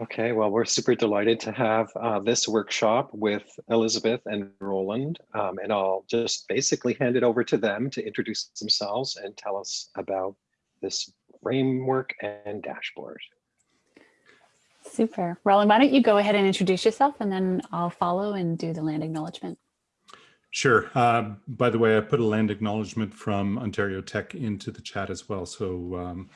Okay, well, we're super delighted to have uh, this workshop with Elizabeth and Roland, um, and I'll just basically hand it over to them to introduce themselves and tell us about this framework and dashboard. Super. Roland, why don't you go ahead and introduce yourself and then I'll follow and do the land acknowledgement. Sure. Uh, by the way, I put a land acknowledgement from Ontario Tech into the chat as well. So um,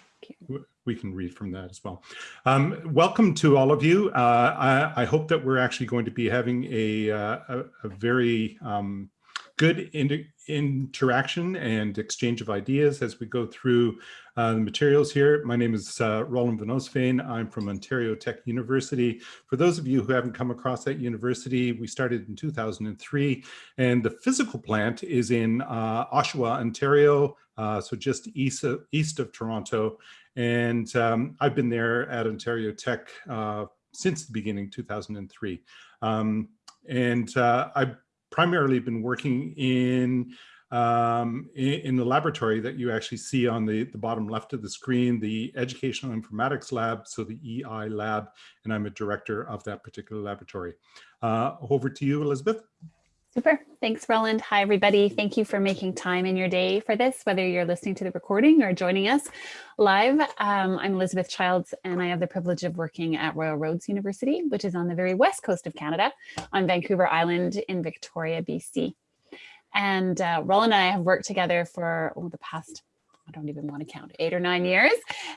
we can read from that as well. Um, welcome to all of you. Uh, I, I, hope that we're actually going to be having a, uh, a, a, very um, good in interaction and exchange of ideas as we go through uh, the materials here. My name is uh, Roland Van Oostveen. I'm from Ontario Tech University. For those of you who haven't come across that university, we started in 2003 and the physical plant is in uh, Oshawa, Ontario, uh, so just east of, east of Toronto. And um, I've been there at Ontario Tech uh, since the beginning, 2003. Um, and uh, I've primarily been working in um, in, in, the laboratory that you actually see on the, the bottom left of the screen, the Educational Informatics Lab, so the EI Lab, and I'm a director of that particular laboratory. Uh, over to you, Elizabeth. Super. Thanks, Roland. Hi, everybody. Thank you for making time in your day for this, whether you're listening to the recording or joining us live. Um, I'm Elizabeth Childs, and I have the privilege of working at Royal Roads University, which is on the very west coast of Canada, on Vancouver Island in Victoria, BC. And uh, Roland and I have worked together for oh, the past I don't even want to count, eight or nine years,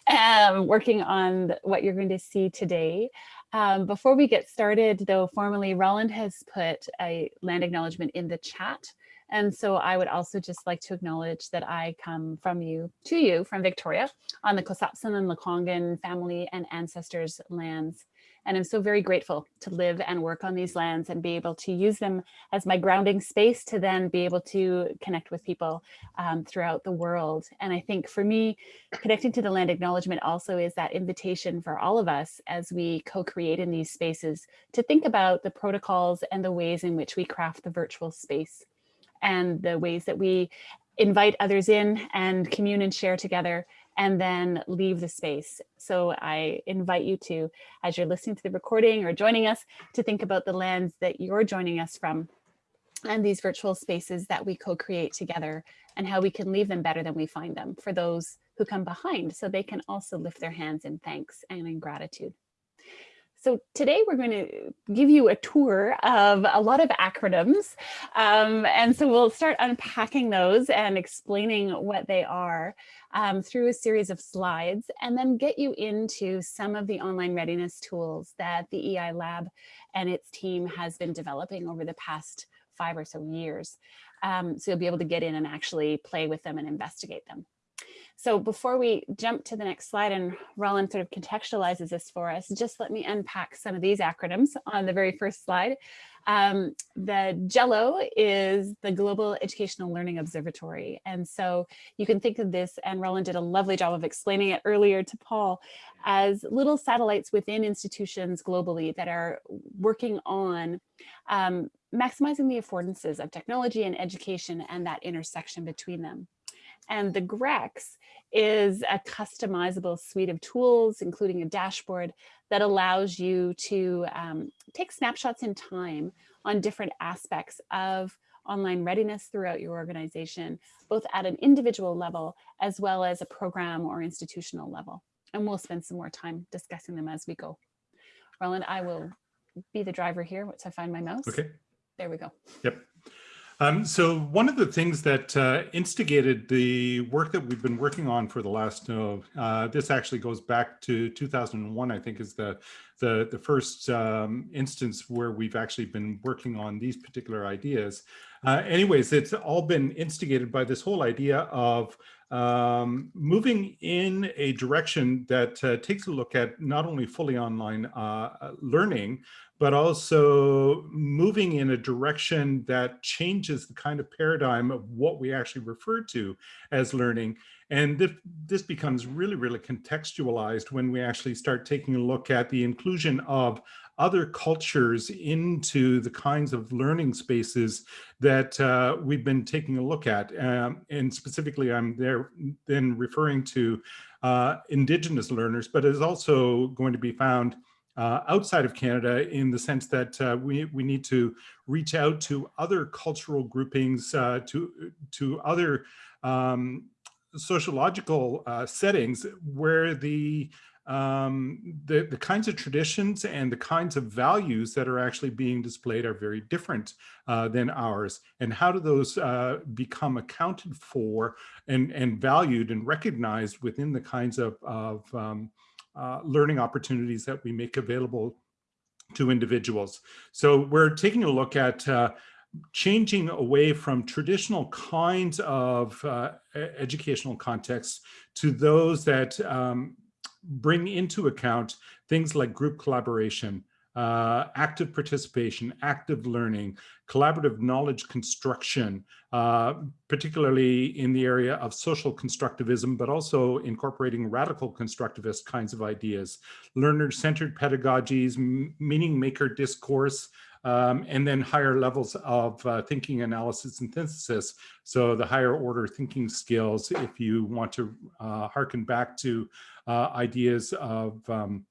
um, working on what you're going to see today. Um, before we get started, though, formally, Roland has put a land acknowledgement in the chat. And so I would also just like to acknowledge that I come from you to you from Victoria on the Ksatsan and Lekwungen family and ancestors lands. And I'm so very grateful to live and work on these lands and be able to use them as my grounding space to then be able to connect with people um, throughout the world. And I think for me, connecting to the land acknowledgement also is that invitation for all of us as we co-create in these spaces to think about the protocols and the ways in which we craft the virtual space and the ways that we invite others in and commune and share together and then leave the space. So I invite you to, as you're listening to the recording or joining us, to think about the lands that you're joining us from and these virtual spaces that we co-create together and how we can leave them better than we find them for those who come behind so they can also lift their hands in thanks and in gratitude. So today we're going to give you a tour of a lot of acronyms. Um, and so we'll start unpacking those and explaining what they are um, through a series of slides and then get you into some of the online readiness tools that the EI Lab and its team has been developing over the past five or so years. Um, so you'll be able to get in and actually play with them and investigate them. So before we jump to the next slide and Roland sort of contextualizes this for us, just let me unpack some of these acronyms on the very first slide. Um, the GELO is the Global Educational Learning Observatory. And so you can think of this, and Roland did a lovely job of explaining it earlier to Paul, as little satellites within institutions globally that are working on um, maximizing the affordances of technology and education and that intersection between them. And the GREX is a customizable suite of tools, including a dashboard that allows you to um, take snapshots in time on different aspects of online readiness throughout your organization, both at an individual level as well as a program or institutional level. And we'll spend some more time discussing them as we go. Roland, I will be the driver here once I find my mouse. Okay. There we go. Yep. Um, so one of the things that uh, instigated the work that we've been working on for the last, uh, this actually goes back to 2001, I think is the, the, the first um, instance where we've actually been working on these particular ideas. Uh, anyways, it's all been instigated by this whole idea of um, moving in a direction that uh, takes a look at not only fully online uh, learning, but also moving in a direction that changes the kind of paradigm of what we actually refer to as learning. And this, this becomes really, really contextualized when we actually start taking a look at the inclusion of other cultures into the kinds of learning spaces that uh, we've been taking a look at. Um, and specifically, I'm there then referring to uh, indigenous learners, but is also going to be found uh, outside of Canada in the sense that uh, we, we need to reach out to other cultural groupings, uh, to, to other um, sociological uh, settings where the um, the, the kinds of traditions and the kinds of values that are actually being displayed are very different uh, than ours. And how do those uh, become accounted for and, and valued and recognized within the kinds of, of um, uh, learning opportunities that we make available to individuals. So we're taking a look at uh, changing away from traditional kinds of uh, educational contexts to those that um, bring into account things like group collaboration, uh, active participation, active learning, collaborative knowledge construction, uh, particularly in the area of social constructivism, but also incorporating radical constructivist kinds of ideas, learner-centered pedagogies, meaning maker discourse, um, and then higher levels of uh, thinking, analysis, and synthesis. So the higher order thinking skills, if you want to uh, harken back to ideas of um,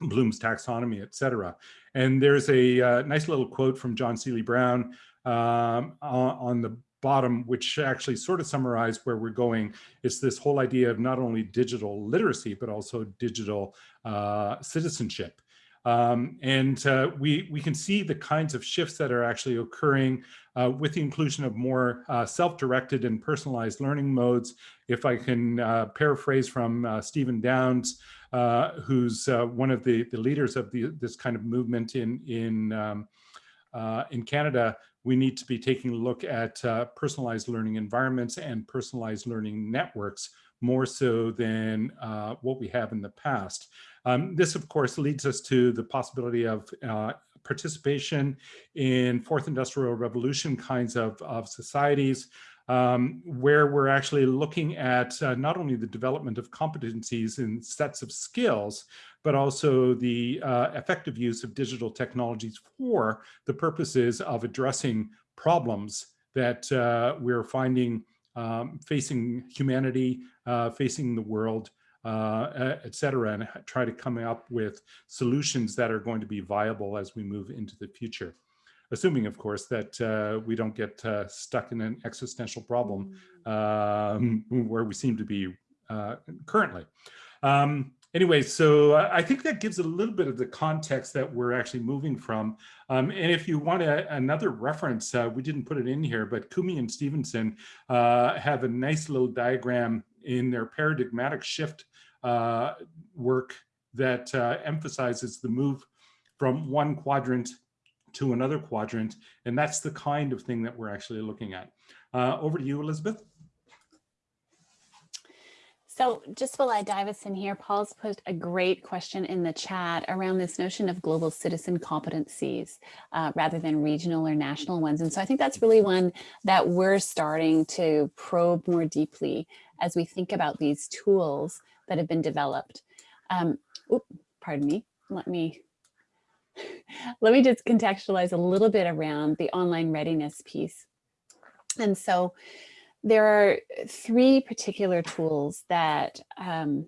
Bloom's taxonomy, et cetera. And there's a uh, nice little quote from John Seely Brown um, on the bottom, which actually sort of summarized where we're going. It's this whole idea of not only digital literacy, but also digital uh, citizenship. Um, and uh, we, we can see the kinds of shifts that are actually occurring uh, with the inclusion of more uh, self-directed and personalized learning modes. If I can uh, paraphrase from uh, Stephen Downes, uh, who's one of the, the leaders of the, this kind of movement in, in, um, in Canada, we need to be taking a look at personalized learning environments and personalized learning networks more so than what we have in the past. Um, this, of course, leads us to the possibility of uh, participation in fourth industrial revolution kinds of, of societies, um, where we're actually looking at uh, not only the development of competencies and sets of skills, but also the uh, effective use of digital technologies for the purposes of addressing problems that uh, we're finding um, facing humanity, uh, facing the world, uh, et cetera, and try to come up with solutions that are going to be viable as we move into the future. Assuming, of course, that uh, we don't get uh, stuck in an existential problem um, where we seem to be uh, currently. Um, anyway, so I think that gives a little bit of the context that we're actually moving from. Um, and if you want a, another reference, uh, we didn't put it in here, but Kumi and Stevenson uh, have a nice little diagram in their paradigmatic shift uh, work that uh, emphasizes the move from one quadrant to another quadrant. And that's the kind of thing that we're actually looking at. Uh, over to you, Elizabeth. So just while I dive us in here, Paul's posed a great question in the chat around this notion of global citizen competencies uh, rather than regional or national ones. And so I think that's really one that we're starting to probe more deeply as we think about these tools that have been developed. Um, pardon me, let me let me just contextualize a little bit around the online readiness piece. And so there are three particular tools that um,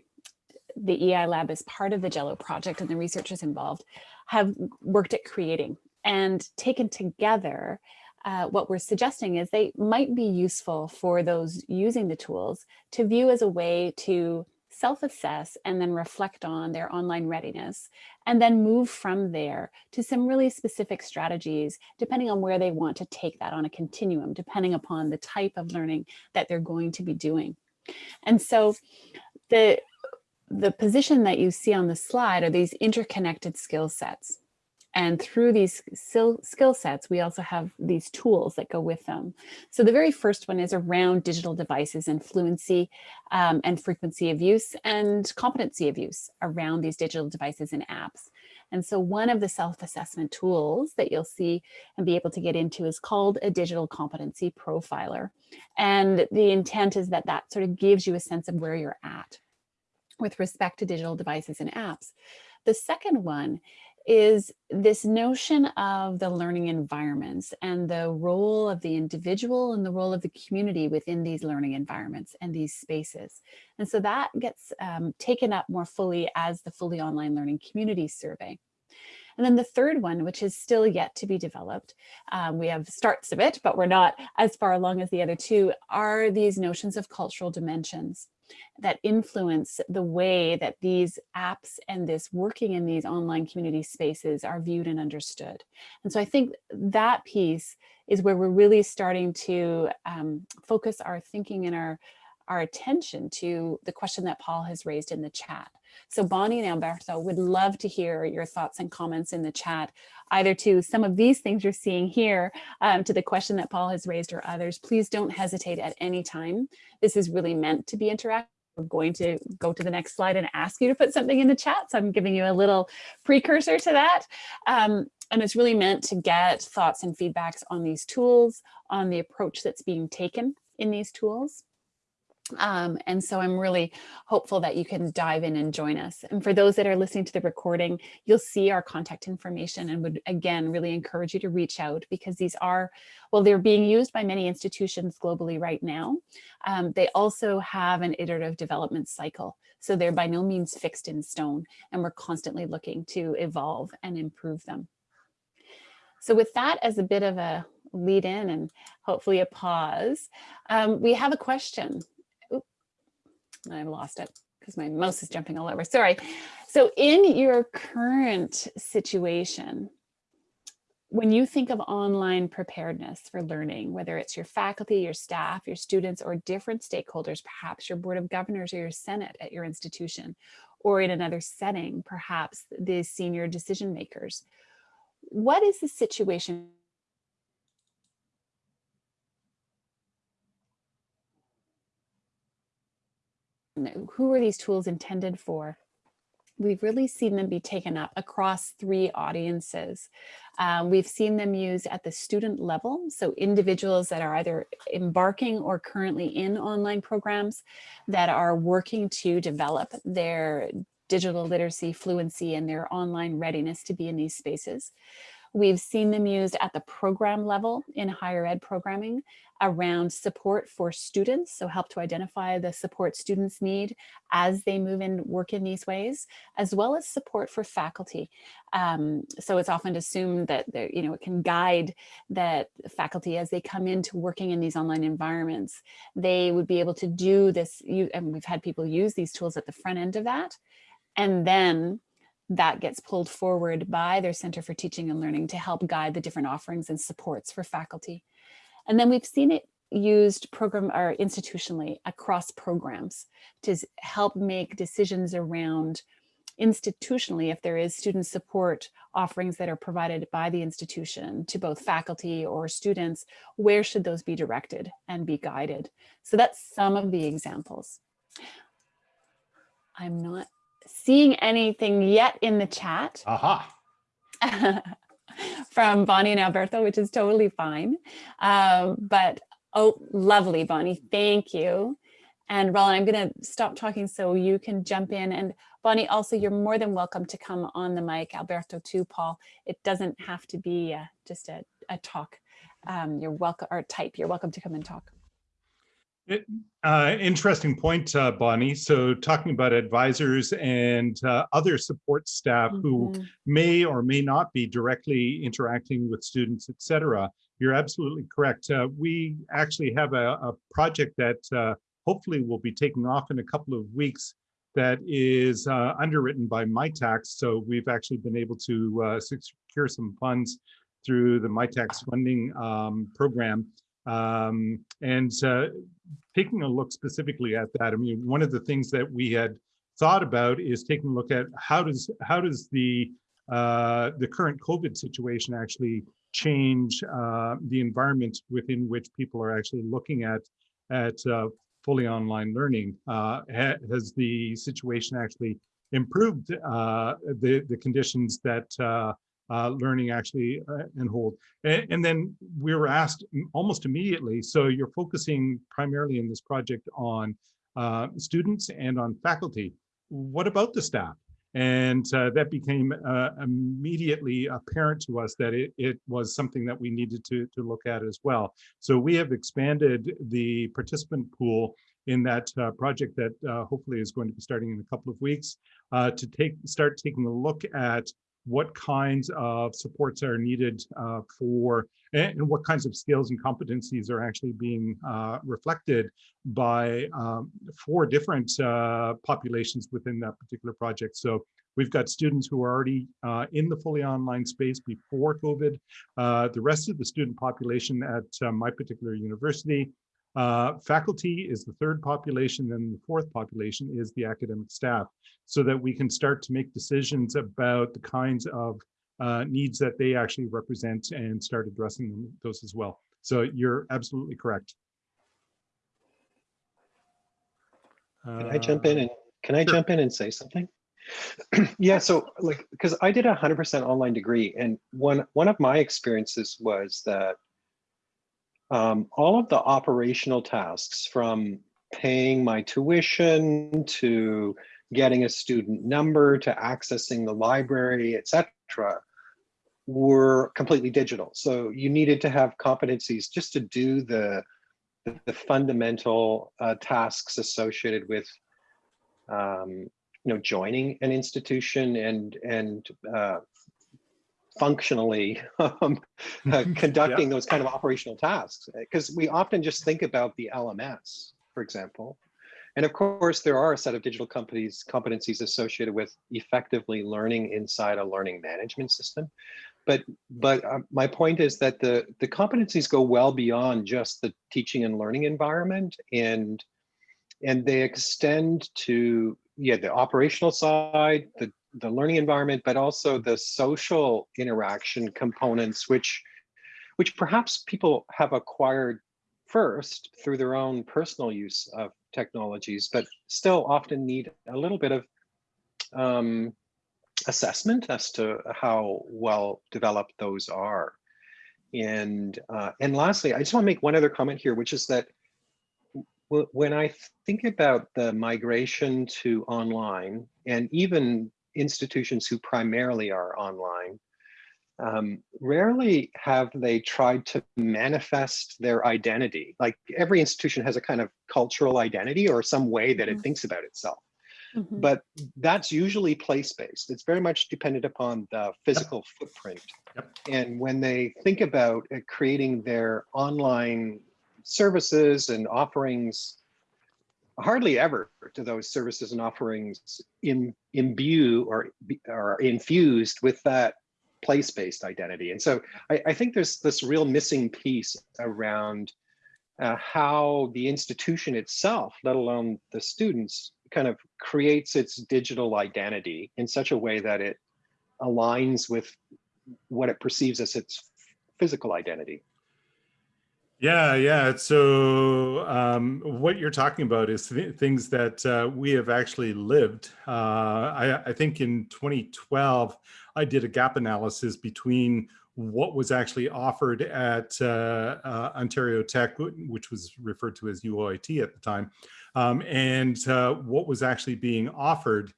the EI Lab as part of the GELO project and the researchers involved have worked at creating. And taken together uh, what we're suggesting is they might be useful for those using the tools to view as a way to self-assess and then reflect on their online readiness and then move from there to some really specific strategies depending on where they want to take that on a continuum depending upon the type of learning that they're going to be doing. And so the the position that you see on the slide are these interconnected skill sets and through these skill sets, we also have these tools that go with them. So the very first one is around digital devices and fluency um, and frequency of use and competency of use around these digital devices and apps. And so one of the self-assessment tools that you'll see and be able to get into is called a digital competency profiler. And the intent is that that sort of gives you a sense of where you're at with respect to digital devices and apps. The second one is this notion of the learning environments and the role of the individual and the role of the community within these learning environments and these spaces. And so that gets um, taken up more fully as the fully online learning community survey. And then the third one, which is still yet to be developed, um, we have starts of it, but we're not as far along as the other two, are these notions of cultural dimensions that influence the way that these apps and this working in these online community spaces are viewed and understood. And so I think that piece is where we're really starting to um, focus our thinking and our, our attention to the question that Paul has raised in the chat. So Bonnie and Alberto would love to hear your thoughts and comments in the chat, either to some of these things you're seeing here, um, to the question that Paul has raised or others. Please don't hesitate at any time. This is really meant to be interactive. We're going to go to the next slide and ask you to put something in the chat. So I'm giving you a little precursor to that. Um, and it's really meant to get thoughts and feedbacks on these tools, on the approach that's being taken in these tools. Um, and so I'm really hopeful that you can dive in and join us. And for those that are listening to the recording, you'll see our contact information and would again really encourage you to reach out because these are, well, they're being used by many institutions globally right now. Um, they also have an iterative development cycle. So they're by no means fixed in stone and we're constantly looking to evolve and improve them. So with that as a bit of a lead in and hopefully a pause, um, we have a question I've lost it because my mouse is jumping all over. Sorry. So in your current situation, when you think of online preparedness for learning, whether it's your faculty, your staff, your students, or different stakeholders, perhaps your board of governors or your senate at your institution, or in another setting, perhaps the senior decision makers, what is the situation who are these tools intended for? We've really seen them be taken up across three audiences. Um, we've seen them used at the student level, so individuals that are either embarking or currently in online programs that are working to develop their digital literacy fluency and their online readiness to be in these spaces. We've seen them used at the program level in higher ed programming around support for students, so help to identify the support students need as they move and work in these ways, as well as support for faculty. Um, so it's often assumed that you know it can guide that faculty as they come into working in these online environments, they would be able to do this, You and we've had people use these tools at the front end of that, and then that gets pulled forward by their Center for Teaching and Learning to help guide the different offerings and supports for faculty. And then we've seen it used program or institutionally across programs to help make decisions around institutionally if there is student support offerings that are provided by the institution to both faculty or students, where should those be directed and be guided? So that's some of the examples. I'm not seeing anything yet in the chat. Aha. from Bonnie and Alberto, which is totally fine. Um, but oh, lovely, Bonnie. Thank you. And Roland, I'm going to stop talking so you can jump in. And Bonnie, also, you're more than welcome to come on the mic. Alberto too, Paul. It doesn't have to be uh, just a, a talk. Um, you're welcome, or type. You're welcome to come and talk. It, uh, interesting point, uh, Bonnie. So talking about advisors and uh, other support staff mm -hmm. who mm-hmm. may or may not be directly interacting with students, et cetera, you're absolutely correct. Uh, we actually have a, a project that uh, hopefully will be taking off in a couple of weeks that is uh, underwritten by Mitacs. So we've actually been able to secure some funds through the Mitacs funding um, program um, and uh, taking a look specifically at that, I mean, one of the things that we had thought about is taking a look at how does how does the uh, the current COVID situation actually change uh, the environment within which people are actually looking at at uh, fully online learning? Uh, has the situation actually improved uh, the the conditions that uh, learning actually uh, and hold. And, and, then we were asked almost immediately, so you're focusing primarily in this project on uh, students and on faculty. What about the staff? And uh, that became uh, immediately apparent to us that it, it was something that we needed to, to look at as well. So we have expanded the participant pool in that uh, project that uh, hopefully is going to be starting in a couple of weeks uh, to take start taking a look at what kinds of supports are needed uh, for and what kinds of skills and competencies are actually being uh, reflected by um, four different uh, populations within that particular project. So we've got students who are already uh, in the fully online space before COVID. Uh, the rest of the student population at uh, my particular university uh, faculty is the third population and the fourth population is the academic staff so that we can start to make decisions about the kinds of uh, needs that they actually represent and start addressing them, those as well. So you're absolutely correct. Can I jump in Uh, and, can I sure. jump in and say something? Yeah, so like, because I did a hundred percent online degree and one, one of my experiences was that um, all of the operational tasks from paying my tuition to getting a student number to accessing the library, et cetera, were completely digital. So you needed to have competencies just to do the, the, the fundamental uh, tasks associated with um, you know, joining an institution and and uh, functionally um, uh, conducting those kind of operational tasks. Because we often just think about the LMS, for example. And of course, there are a set of digital companies competencies associated with effectively learning inside a learning management system. But but uh, my point is that the the competencies go well beyond just the teaching and learning environment and and they extend to yeah the operational side the the learning environment but also the social interaction components which which perhaps people have acquired first through their own personal use of technologies but still often need a little bit of um, assessment as to how well developed those are. And uh, and lastly i just want to make one other comment here which is that when I think about the migration to online and even institutions who primarily are online, um, rarely have they tried to manifest their identity. Like every institution has a kind of cultural identity or some way that it Mhm. thinks about itself. Mhm. But that's usually place-based. It's very much dependent upon the physical footprint. Yep. And when they think about uh, creating their online services and offerings, hardly ever do those services and offerings in, imbue or, are infused with that place-based identity. And so I, I think there's this real missing piece around uh, how the institution itself, let alone the students, kind of creates its digital identity in such a way that it aligns with what it perceives as its physical identity. Yeah, yeah. So um, what you're talking about is th things that uh, we have actually lived. Uh, I, I think in 2012, I did a gap analysis between what was actually offered at uh, uh, Ontario Tech, which was referred to as UOIT at the time, um, and uh, what was actually being offered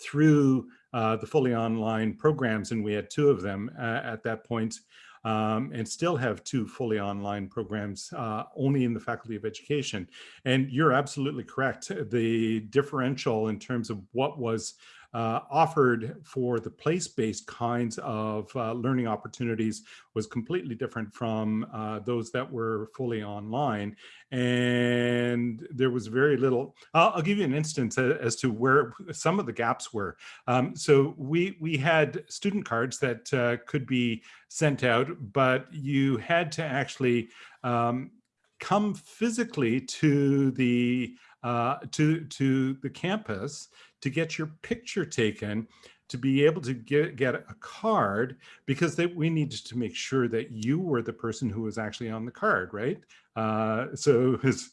through uh, the fully online programs. And we had two of them at that point um, and still have two fully online programs uh, only in the Faculty of Education. And you're absolutely correct. The differential in terms of what was uh, offered for the place-based kinds of uh, learning opportunities was completely different from uh, those that were fully online. And there was very little, I'll, I'll give you an instance as to where some of the gaps were. Um, so we, we had student cards that uh, could be sent out, but you had to actually um, come physically to the uh, to to the campus to get your picture taken to be able to get, get a card because they, we needed to make sure that you were the person who was actually on the card, right? Uh, so it was,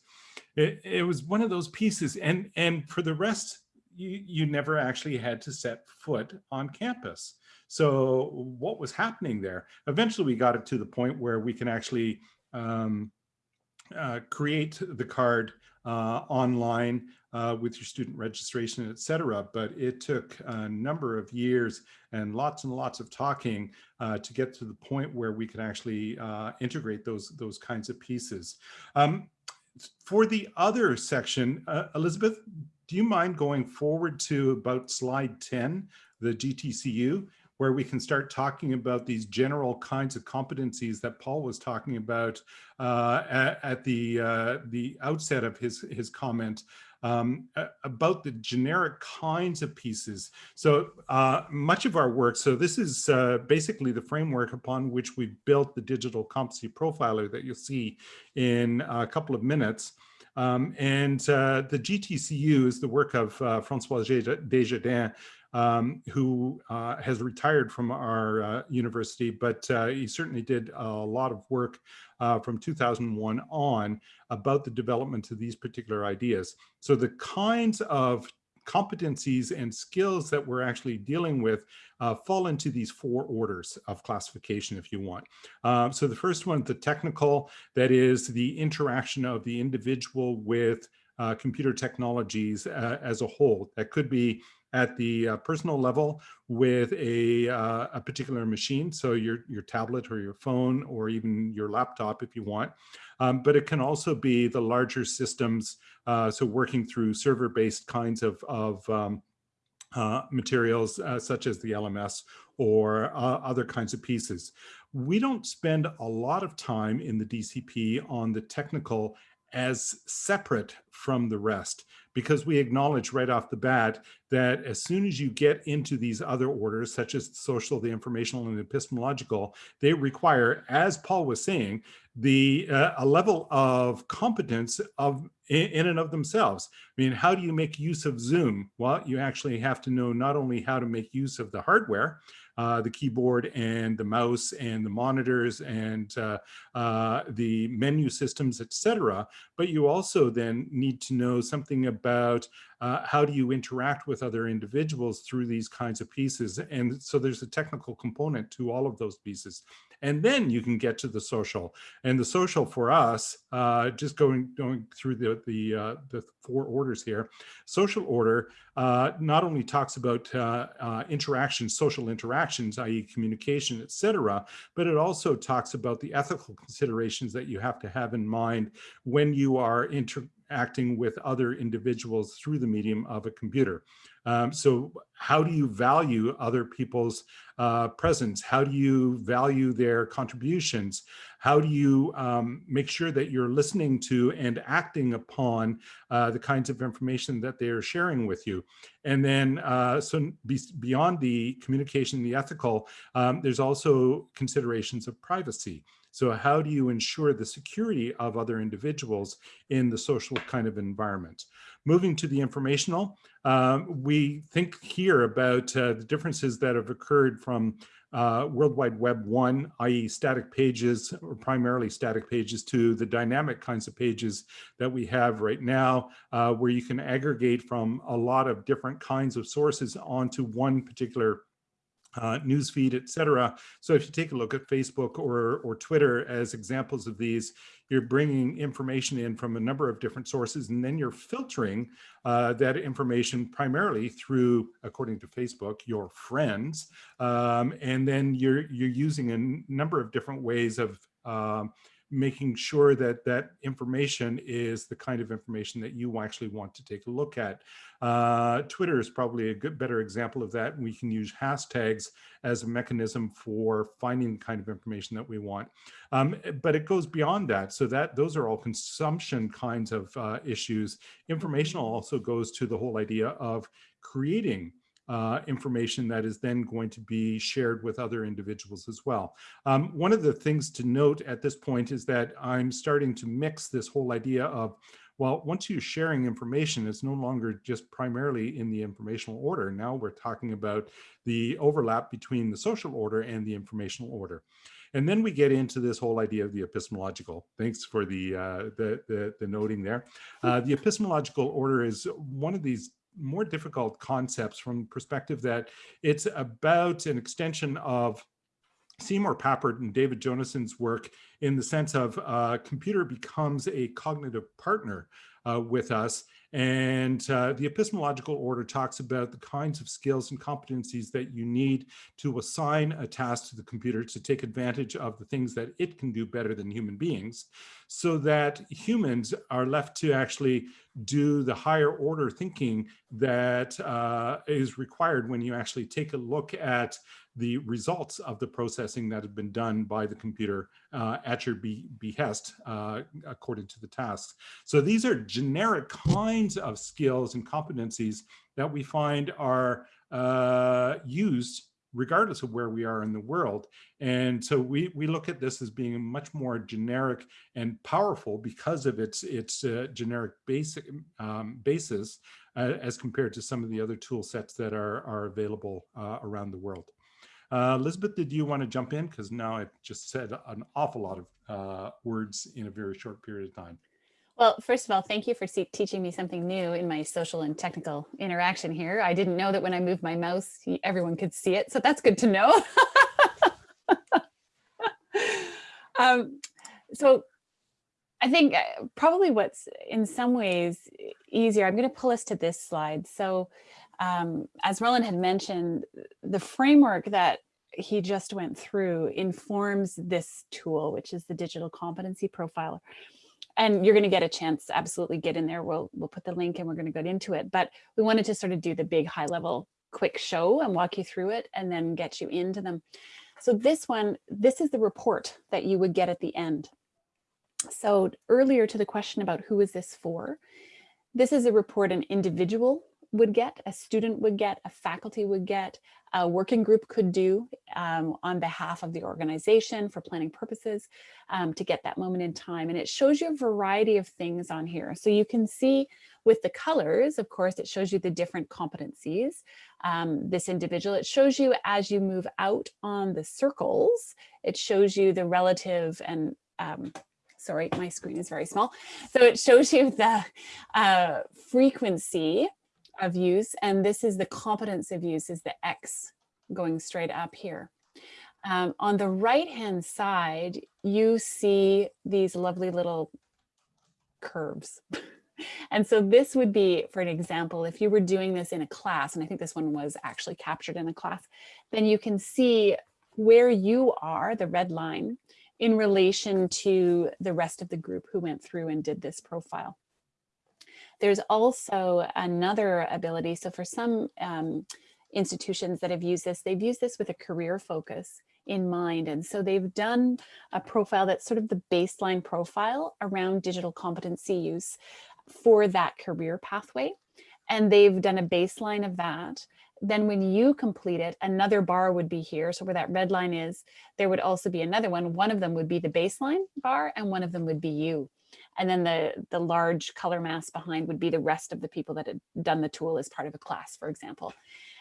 it, it was one of those pieces. And, and for the rest, you, you never actually had to set foot on campus. So what was happening there? Eventually we got it to the point where we can actually um, uh, create the card online uh, with your student registration, et cetera. But it took a number of years and lots and lots of talking uh, to get to the point where we could actually uh, integrate those, those kinds of pieces. Um, for the other section, uh, Elizabeth, do you mind going forward to about slide 10, the GTCU? Where we can start talking about these general kinds of competencies that Paul was talking about uh, at, at, the uh, the outset of his his comment um, about the generic kinds of pieces. So uh, much of our work, so this is uh, basically the framework upon which we built the digital competency profiler that you'll see in a couple of minutes. Um, and uh, the GTCU is the work of uh, Francois Desjardins, um, who uh, has retired from our uh, university, but uh, he certainly did a lot of work uh, from 2001 on about the development of these particular ideas. So the kinds of competencies and skills that we're actually dealing with uh, fall into these four orders of classification, if you want. Um, so the first one, the technical, that is the interaction of the individual with uh, computer technologies uh, as a whole. That could be at the uh, personal level with a, uh, a particular machine, so your, your tablet or your phone or even your laptop if you want. Um, but it can also be the larger systems, uh, so working through server-based kinds of, of um, uh, materials uh, such as the LMS or uh, other kinds of pieces. We don't spend a lot of time in the DCP on the technical as separate from the rest because we acknowledge right off the bat that as soon as you get into these other orders, such as the social, the informational, and the epistemological, they require, as Paul was saying, the uh, a level of competence of in, in, and of themselves. I mean, how do you make use of Zoom? Well, you actually have to know not only how to make use of the hardware, uh, the keyboard and the mouse and the monitors and uh, uh, the menu systems, etc. But you also then need to know something about uh, how do you interact with other individuals through these kinds of pieces. And so there's a technical component to all of those pieces and then you can get to the social. And the social for us, uh, just going going through the the uh, the four orders here, social order uh, not only talks about uh, uh, interactions, social interactions, i.e. communication, etc., but it also talks about the ethical considerations that you have to have in mind when you are interacting with other individuals through the medium of a computer. Um, so how do you value other people's uh, presence? How do you value their contributions? How do you um, make sure that you're listening to and acting upon uh, the kinds of information that they are sharing with you? And then, uh, so be, beyond the communication, the ethical, um, there's also considerations of privacy. So how do you ensure the security of other individuals in the social kind of environment? Moving to the informational, um, we think here about uh, the differences that have occurred from uh, World Wide Web 1, i.e. static pages, or primarily static pages, to the dynamic kinds of pages that we have right now, uh, where you can aggregate from a lot of different kinds of sources onto one particular uh, newsfeed, etc. So if you take a look at Facebook or, or Twitter as examples of these, you're bringing information in from a number of different sources, and then you're filtering uh, that information primarily through, according to Facebook, your friends. Um, and then you're, you're using a number of different ways of um, making sure that that information is the kind of information that you actually want to take a look at. Uh, Twitter is probably a good, better example of that. We can use hashtags as a mechanism for finding the kind of information that we want. Um, but it goes beyond that. So that those are all consumption kinds of uh, issues. Informational also goes to the whole idea of creating uh, information that is then going to be shared with other individuals as well. Um, one of the things to note at this point is that I'm starting to mix this whole idea of well, once you're sharing information, it's no longer just primarily in the informational order. Now we're talking about the overlap between the social order and the informational order. And then we get into this whole idea of the epistemological. Thanks for the uh, the, the, the, noting there. Uh, the epistemological order is one of these more difficult concepts from the perspective that it's about an extension of Seymour Papert and David Jonassen's work in the sense of uh, computer becomes a cognitive partner uh, with us. And uh, the epistemological order talks about the kinds of skills and competencies that you need to assign a task to the computer to take advantage of the things that it can do better than human beings so that humans are left to actually do the higher order thinking that uh, is required when you actually take a look at the results of the processing that have been done by the computer uh, at your be behest uh, according to the tasks. So these are generic kinds of skills and competencies that we find are uh, used regardless of where we are in the world. And so we, we look at this as being much more generic and powerful because of its, its uh, generic basic um, basis uh, as compared to some of the other tool sets that are, are available uh, around the world. Uh, Elizabeth, did you want to jump in? Because now I've just said an awful lot of uh, words in a very short period of time. Well, first of all, thank you for teaching me something new in my social and technical interaction here. I didn't know that when I moved my mouse, everyone could see it. So that's good to know. um, so I think uh, probably what's in some ways easier, I'm going to pull us to this slide. So um, as Roland had mentioned, the framework that he just went through informs this tool, which is the digital competency profiler and you're going to get a chance to absolutely get in there. We'll, we'll put the link and we're going to get into it. But we wanted to sort of do the big high level quick show and walk you through it and then get you into them. So this one, this is the report that you would get at the end. So earlier to the question about who is this for, this is a report an individual would get, a student would get, a faculty would get, a working group could do um, on behalf of the organization for planning purposes um, to get that moment in time. And it shows you a variety of things on here. So you can see with the colors, of course, it shows you the different competencies. Um, this individual, it shows you as you move out on the circles, it shows you the relative and um, sorry, my screen is very small. So it shows you the uh, frequency of use. And this is the competence of use is the X going straight up here. Um, on the right hand side, you see these lovely little curves. and so this would be, for an example, if you were doing this in a class, and I think this one was actually captured in a class, then you can see where you are, the red line, in relation to the rest of the group who went through and did this profile. There's also another ability. So for some um, institutions that have used this, they've used this with a career focus in mind. And so they've done a profile that's sort of the baseline profile around digital competency use for that career pathway. And they've done a baseline of that. Then when you complete it, another bar would be here. So where that red line is, there would also be another one. One of them would be the baseline bar and one of them would be you. And then the, the large color mass behind would be the rest of the people that had done the tool as part of a class, for example.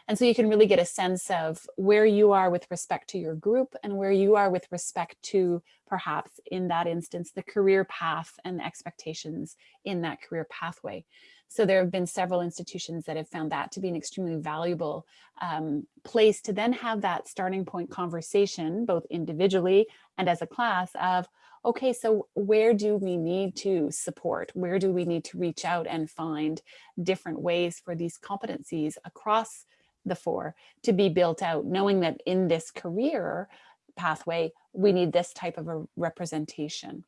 And so you can really get a sense of where you are with respect to your group and where you are with respect to perhaps in that instance, the career path and expectations in that career pathway. So there have been several institutions that have found that to be an extremely valuable um, place to then have that starting point conversation, both individually and as a class of, okay, so where do we need to support? Where do we need to reach out and find different ways for these competencies across the four to be built out, knowing that in this career pathway, we need this type of a representation.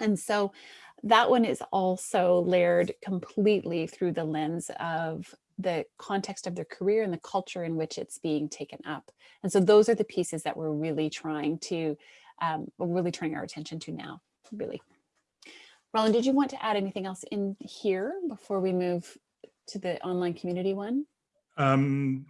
And so that one is also layered completely through the lens of the context of their career and the culture in which it's being taken up. And so those are the pieces that we're really trying to um, we're really turning our attention to now, really. Roland, did you want to add anything else in here before we move to the online community one? Um,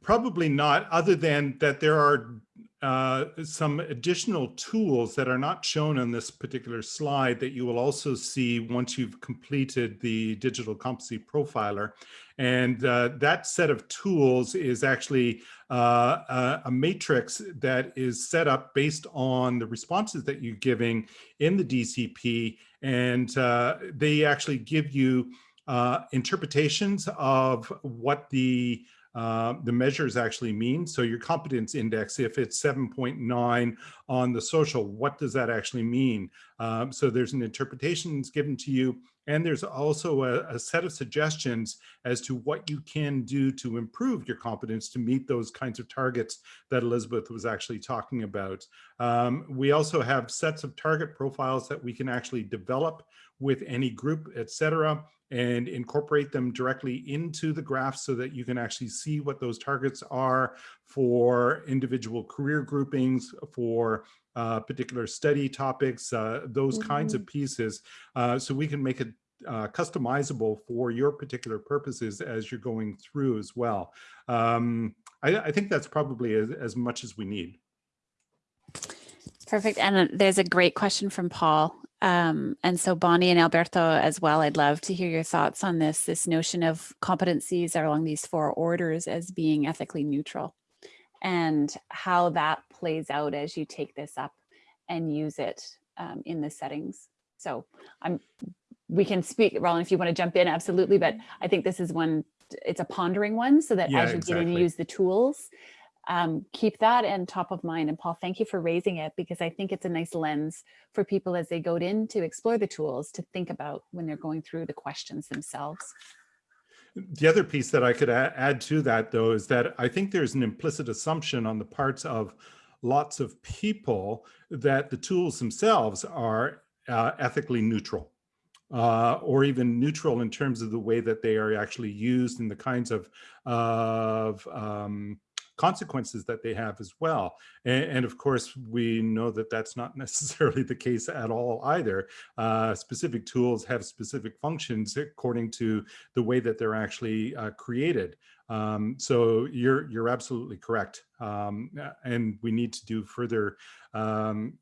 probably not, other than that there are uh, some additional tools that are not shown on this particular slide that you will also see once you've completed the digital competency profiler. And uh, that set of tools is actually uh, a, a, matrix that is set up based on the responses that you're giving in the DCP. And uh, they actually give you uh, interpretations of what the uh, the measures actually mean. So your competence index, if it's 7.9 on the social, what does that actually mean? Um, so there's an interpretation given to you, and there's also a, a, set of suggestions as to what you can do to improve your competence to meet those kinds of targets that Elizabeth was actually talking about. Um, we also have sets of target profiles that we can actually develop with any group, etc and incorporate them directly into the graph so that you can actually see what those targets are for individual career groupings, for uh, particular study topics, uh, those mm -hmm. kinds of mm-hmm. pieces. Uh, so we can make it uh, customizable for your particular purposes as you're going through as well. Um, I, I, think that's probably as, as much as we need. Perfect. And uh, there's a great question from Paul um, and so Bonnie and Alberto as well, I'd love to hear your thoughts on this, this notion of competencies along these four orders as being ethically neutral and how that plays out as you take this up and use it um, in the settings. So I'm, we can speak, Roland, if you want to jump in, absolutely. But I think this is one, it's a pondering one so that yeah, as you exactly. get in and use the tools, um, keep that in top of mind. And Paul, thank you for raising it because I think it's a nice lens for people as they go in to explore the tools to think about when they're going through the questions themselves. The other piece that I could add to that, though, is that I think there's an implicit assumption on the parts of lots of people that the tools themselves are uh, ethically neutral. Uh, or even neutral in terms of the way that they are actually used and the kinds of, of um, consequences that they have as well. And, and, of course, we know that that's not necessarily the case at all either. Uh, specific tools have specific functions according to the way that they're actually uh, created. Um, so you're you're absolutely correct, um, and we need to do further um,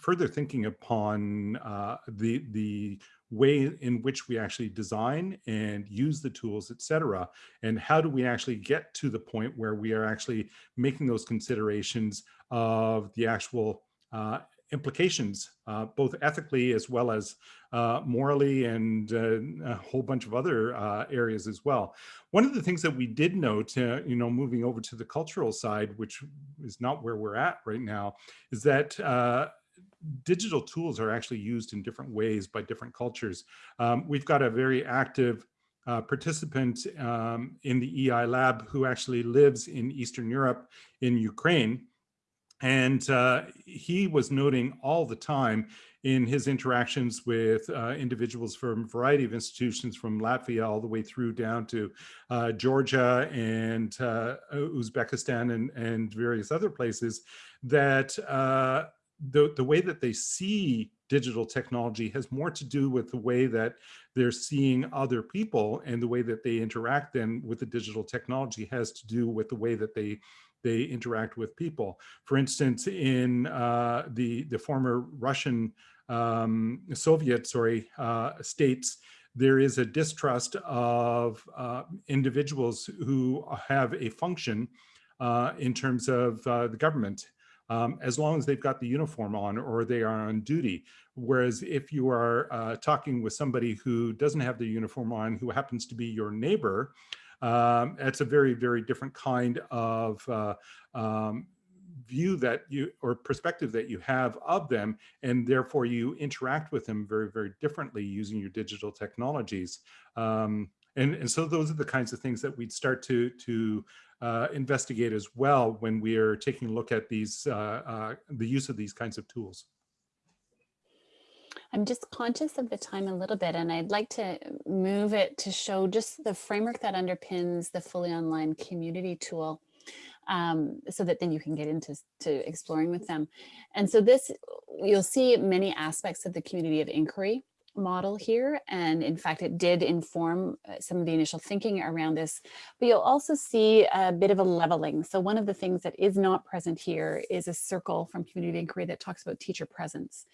further thinking upon uh, the the way in which we actually design and use the tools, et cetera, and how do we actually get to the point where we are actually making those considerations of the actual uh, implications, uh, both ethically as well as uh, morally and uh, a whole bunch of other uh, areas as well. One of the things that we did note, uh, you know, moving over to the cultural side, which is not where we're at right now, is that uh, digital tools are actually used in different ways by different cultures. Um, we've got a very active uh, participant um, in the EI lab who actually lives in Eastern Europe in Ukraine. And uh, he was noting all the time in his interactions with uh, individuals from a variety of institutions from Latvia all the way through down to uh, Georgia and uh, Uzbekistan and, and various other places that uh, the, the way that they see digital technology has more to do with the way that they're seeing other people and the way that they interact then with the digital technology has to do with the way that they they interact with people. For instance, in uh, the, the former Russian um, Soviet, sorry, uh, states, there is a distrust of uh, individuals who have a function uh, in terms of uh, the government um, as long as they've got the uniform on or they are on duty. Whereas if you are uh, talking with somebody who doesn't have the uniform on, who happens to be your neighbor, um, it's a very, very different kind of uh, um, view that you or perspective that you have of them and therefore you interact with them very very differently using your digital technologies um, and and so those are the kinds of things that we'd start to to uh, investigate as well when we are taking a look at these, uh, uh, the use of these kinds of tools. I'm just conscious of the time a little bit, and I'd like to move it to show just the framework that underpins the fully online community tool. Um, so that then you can get into to exploring with them. And so this, you'll see many aspects of the community of inquiry model here. And in fact, it did inform uh, some of the initial thinking around this, but you'll also see a bit of a leveling. So one of the things that is not present here is a circle from community inquiry that talks about teacher presence.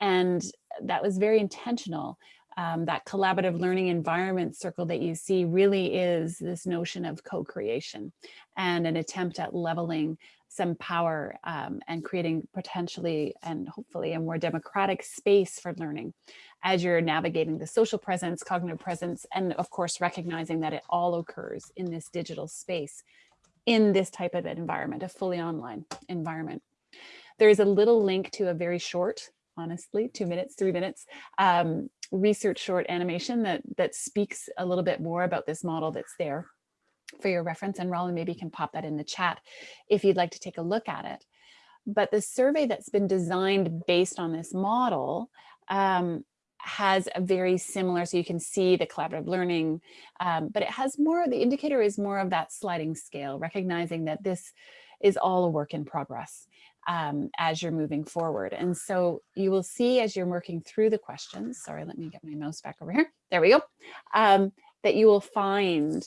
And that was very intentional um, that collaborative learning environment circle that you see really is this notion of co-creation and an attempt at leveling some power um, and creating potentially and hopefully a more democratic space for learning as you're navigating the social presence, cognitive presence, and of course, recognizing that it all occurs in this digital space in this type of environment, a fully online environment. There is a little link to a very short, honestly, two minutes, three minutes, um, research short animation that, that speaks a little bit more about this model that's there for your reference. And Roland maybe can pop that in the chat if you'd like to take a look at it. But the survey that's been designed based on this model um, has a very similar, so you can see the collaborative learning, um, but it has more, the indicator is more of that sliding scale, recognizing that this is all a work in progress um, as you're moving forward. And so you will see as you're working through the questions, sorry, let me get my mouse back over here. There we go. Um, that you will find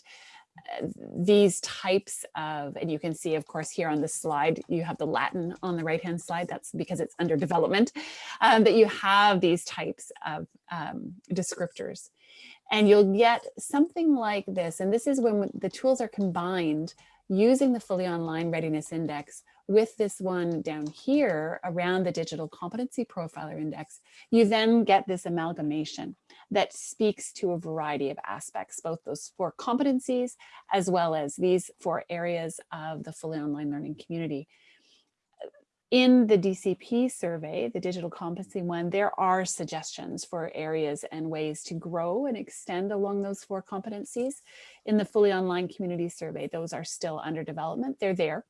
these types of, and you can see, of course, here on the slide, you have the Latin on the right-hand side. That's because it's under development, um, that you have these types of um, descriptors. And you'll get something like this. And this is when the tools are combined using the fully online readiness index with this one down here around the digital competency profiler index, you then get this amalgamation that speaks to a variety of aspects, both those four competencies, as well as these four areas of the fully online learning community. In the DCP survey, the digital competency one, there are suggestions for areas and ways to grow and extend along those four competencies. In the fully online community survey, those are still under development. They're there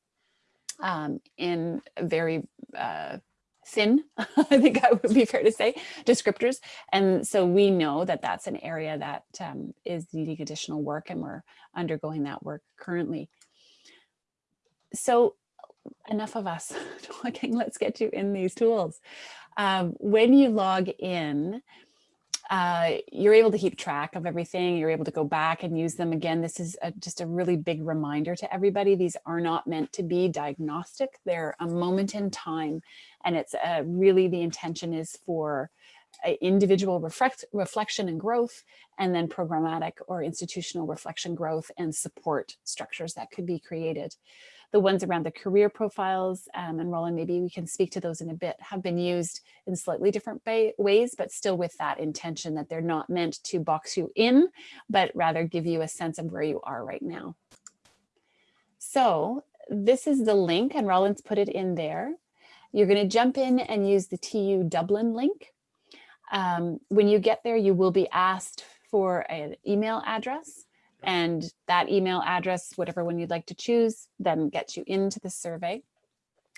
um, in very uh, thin, I think I would be fair to say, descriptors. And so we know that that's an area that um, is needing additional work and we're undergoing that work currently. So enough of us talking, let's get you in these tools. Um, when you log in, uh, you're able to keep track of everything. You're able to go back and use them again. This is a, just a really big reminder to everybody. These are not meant to be diagnostic. They're a moment in time. And it's uh, really the intention is for individual reflect, reflection and growth, and then programmatic or institutional reflection growth and support structures that could be created. The ones around the career profiles, um, and Roland, maybe we can speak to those in a bit, have been used in slightly different ways, but still with that intention that they're not meant to box you in, but rather give you a sense of where you are right now. So this is the link, and Roland's put it in there. You're going to jump in and use the TU Dublin link. Um, when you get there, you will be asked for an email address and that email address, whatever one you'd like to choose, then gets you into the survey.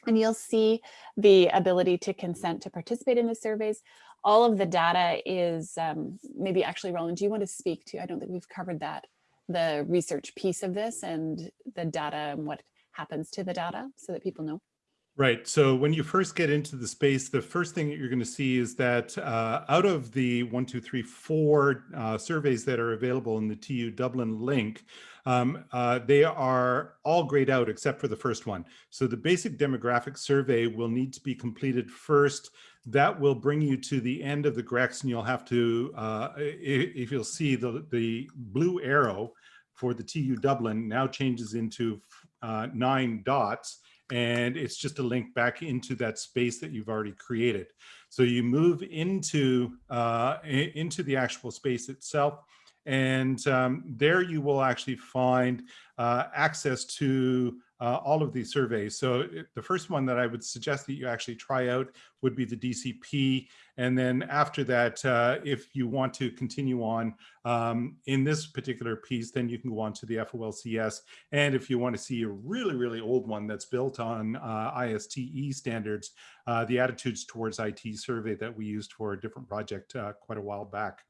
And you'll see the ability to consent to participate in the surveys. All of the data is, um, maybe actually, Roland, do you want to speak to, I don't think we've covered that, the research piece of this and the data and what happens to the data so that people know. Right. So when you first get into the space, the first thing that you're going to see is that uh, out of the one, two, three, four uh, surveys that are available in the TU Dublin link, um, uh, they are all grayed out except for the first one. So the basic demographic survey will need to be completed first. That will bring you to the end of the GREX and you'll have to, uh, if you'll see the, the blue arrow for the TU Dublin now changes into uh, nine dots and it's just a link back into that space that you've already created. So you move into, uh, into the actual space itself, and um, there you will actually find uh, access to uh, all of these surveys. So it, the first one that I would suggest that you actually try out would be the DCP. And then after that, uh, if you want to continue on um, in this particular piece, then you can go on to the FOLCS. And if you want to see a really, really old one that's built on uh, ISTE standards, uh, the Attitudes Towards IT survey that we used for a different project uh, quite a while back.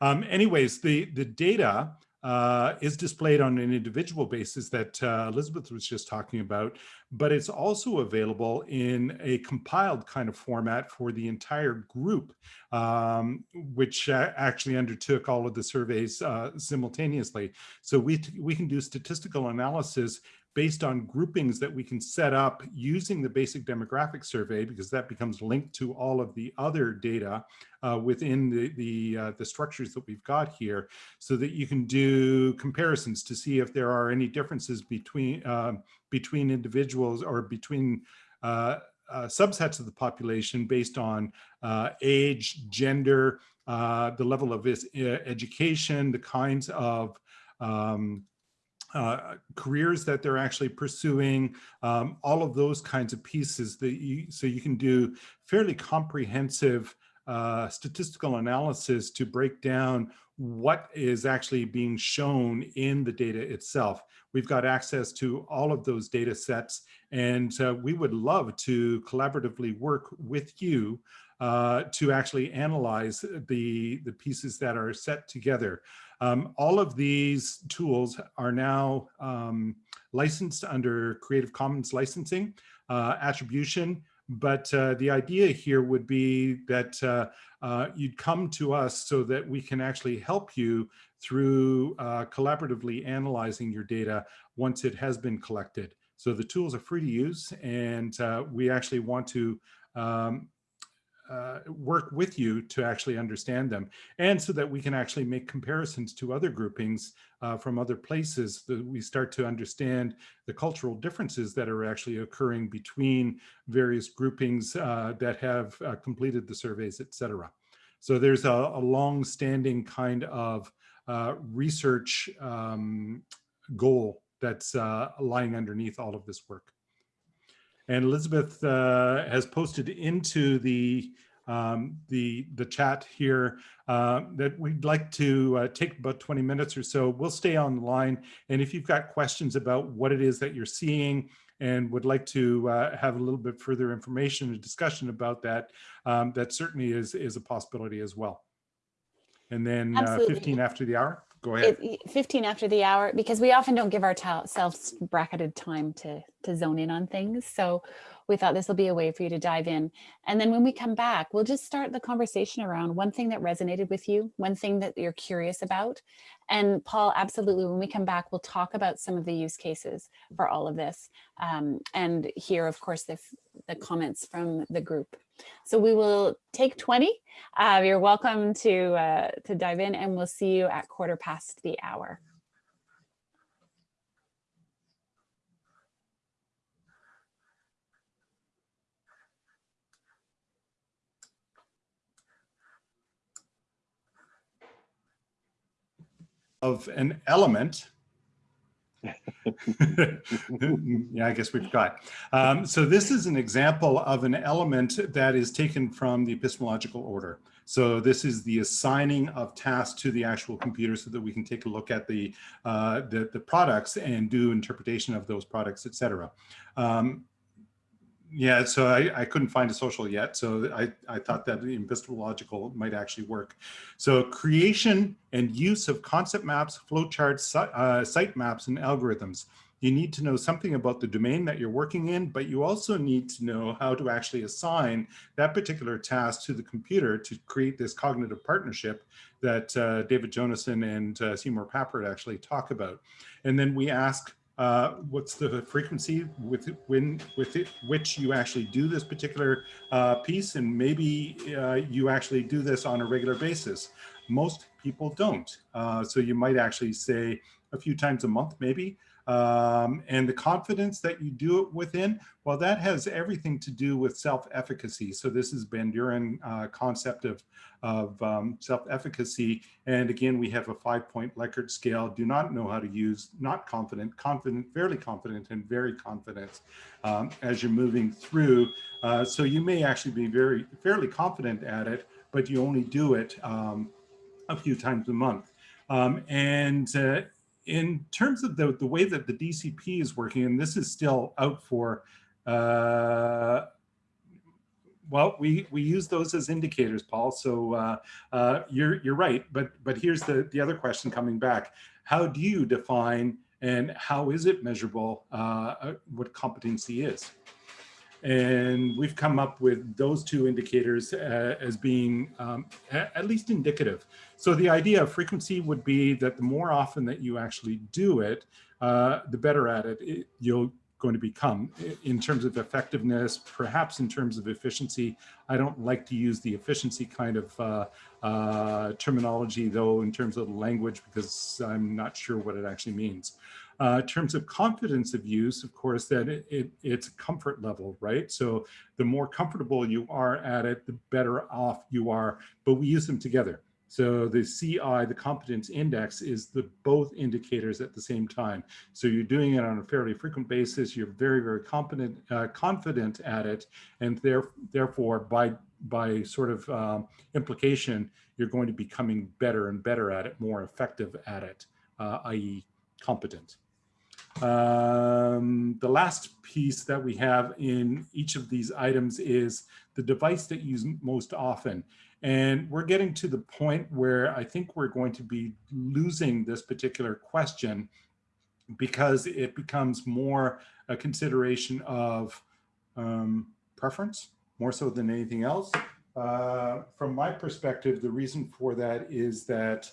Um, anyways, the, the data uh, is displayed on an individual basis that uh, Elizabeth was just talking about, but it's also available in a compiled kind of format for the entire group, um, which uh, actually undertook all of the surveys uh, simultaneously. So we, we can do statistical analysis based on groupings that we can set up using the basic demographic survey, because that becomes linked to all of the other data uh, within the, the, uh, the structures that we've got here, so that you can do comparisons to see if there are any differences between, uh, between individuals or between uh, uh, subsets of the population based on uh, age, gender, the level of education, the kinds of um, uh, careers that they're actually pursuing, um, all of those kinds of pieces that you, so you can do fairly comprehensive uh, statistical analysis to break down what is actually being shown in the data itself. We've got access to all of those data sets and uh, we would love to collaboratively work with you uh, to actually analyze the, the pieces that are set together. Um, all of these tools are now um, licensed under Creative Commons licensing, uh, attribution, but uh, the idea here would be that uh, uh, you'd come to us so that we can actually help you through uh, collaboratively analyzing your data once it has been collected. So the tools are free to use and we actually want to um, uh, work with you to actually understand them and so that we can actually make comparisons to other groupings uh, from other places that we start to understand the cultural differences that are actually occurring between various groupings uh, that have uh, completed the surveys, etc. So there's a, a long-standing kind of uh, research um, goal that's uh, lying underneath all of this work. And Elizabeth uh, has posted into the um, the the chat here uh, that we'd like to uh, take about 20 minutes or so. We'll stay online. And if you've got questions about what it is that you're seeing and would like to uh, have a little bit further information and discussion about that, um, that certainly is, is a possibility as well. And then uh, 15 after the hour. Go ahead. It, 15 after the hour, because we often don't give ourselves bracketed time to, to zone in on things. So we thought this will be a way for you to dive in. And then when we come back, we'll just start the conversation around one thing that resonated with you, one thing that you're curious about. And Paul, absolutely, when we come back, we'll talk about some of the use cases for all of this um, and hear, of course, the, the comments from the group. So we will take 20. Uh, you're welcome to, uh, to dive in and we'll see you at quarter past the hour. Of an element. yeah, I guess we forgot. Um, so this is an example of an element that is taken from the epistemological order. So this is the assigning of tasks to the actual computer so that we can take a look at the, uh, the, the, products and do interpretation of those products, etc. Um, yeah, so I, I couldn't find a social yet. So I, I thought that the epistemological might actually work. So creation and use of concept maps, flowcharts, uh, site maps, and algorithms. You need to know something about the domain that you're working in, but you also need to know how to actually assign that particular task to the computer to create this cognitive partnership that uh, David Jonassen and uh, Seymour Papert actually talk about. And then we ask uh, what's the frequency with when with it, which you actually do this particular uh, piece and maybe uh, you actually do this on a regular basis. Most people don't. Uh, so you might actually say a few times a month maybe, um, and the confidence that you do it within, well, that has everything to do with self-efficacy. So this is Bandurian uh, concept of, of um, self-efficacy. And again, we have a five-point Likert scale. Do not know how to use, not confident, confident, fairly confident, and very confident um, as you're moving through. Uh, so you may actually be very fairly confident at it, but you only do it um, a few times a month. Um, and uh, in terms of the, the way that the DCP is working, and this is still out for, uh, well, we, we use those as indicators, Paul. So uh, uh, you're, you're right. But, but here's the, the other question coming back. How do you define and how is it measurable uh, uh, what competency is? And we've come up with those two indicators uh, as being um, at least indicative. So the idea of frequency would be that the more often that you actually do it, uh, the better at it, it you'll going to become in terms of effectiveness, perhaps in terms of efficiency. I don't like to use the efficiency kind of uh, uh, terminology though in terms of language because I'm not sure what it actually means. Uh, in terms of confidence of use, of course, that it, it, it's comfort level, right? So the more comfortable you are at it, the better off you are, but we use them together. So the CI, the competence index is the both indicators at the same time. So you're doing it on a fairly frequent basis. You're very, very competent, uh, confident at it. And there, therefore, by, by sort of um, implication, you're going to be becoming better and better at it, more effective at it, uh, i.e. competent. Um, the last piece that we have in each of these items is the device that you use most often. And we're getting to the point where I think we're going to be losing this particular question because it becomes more a consideration of um, preference, more so than anything else. Uh, from my perspective, the reason for that is that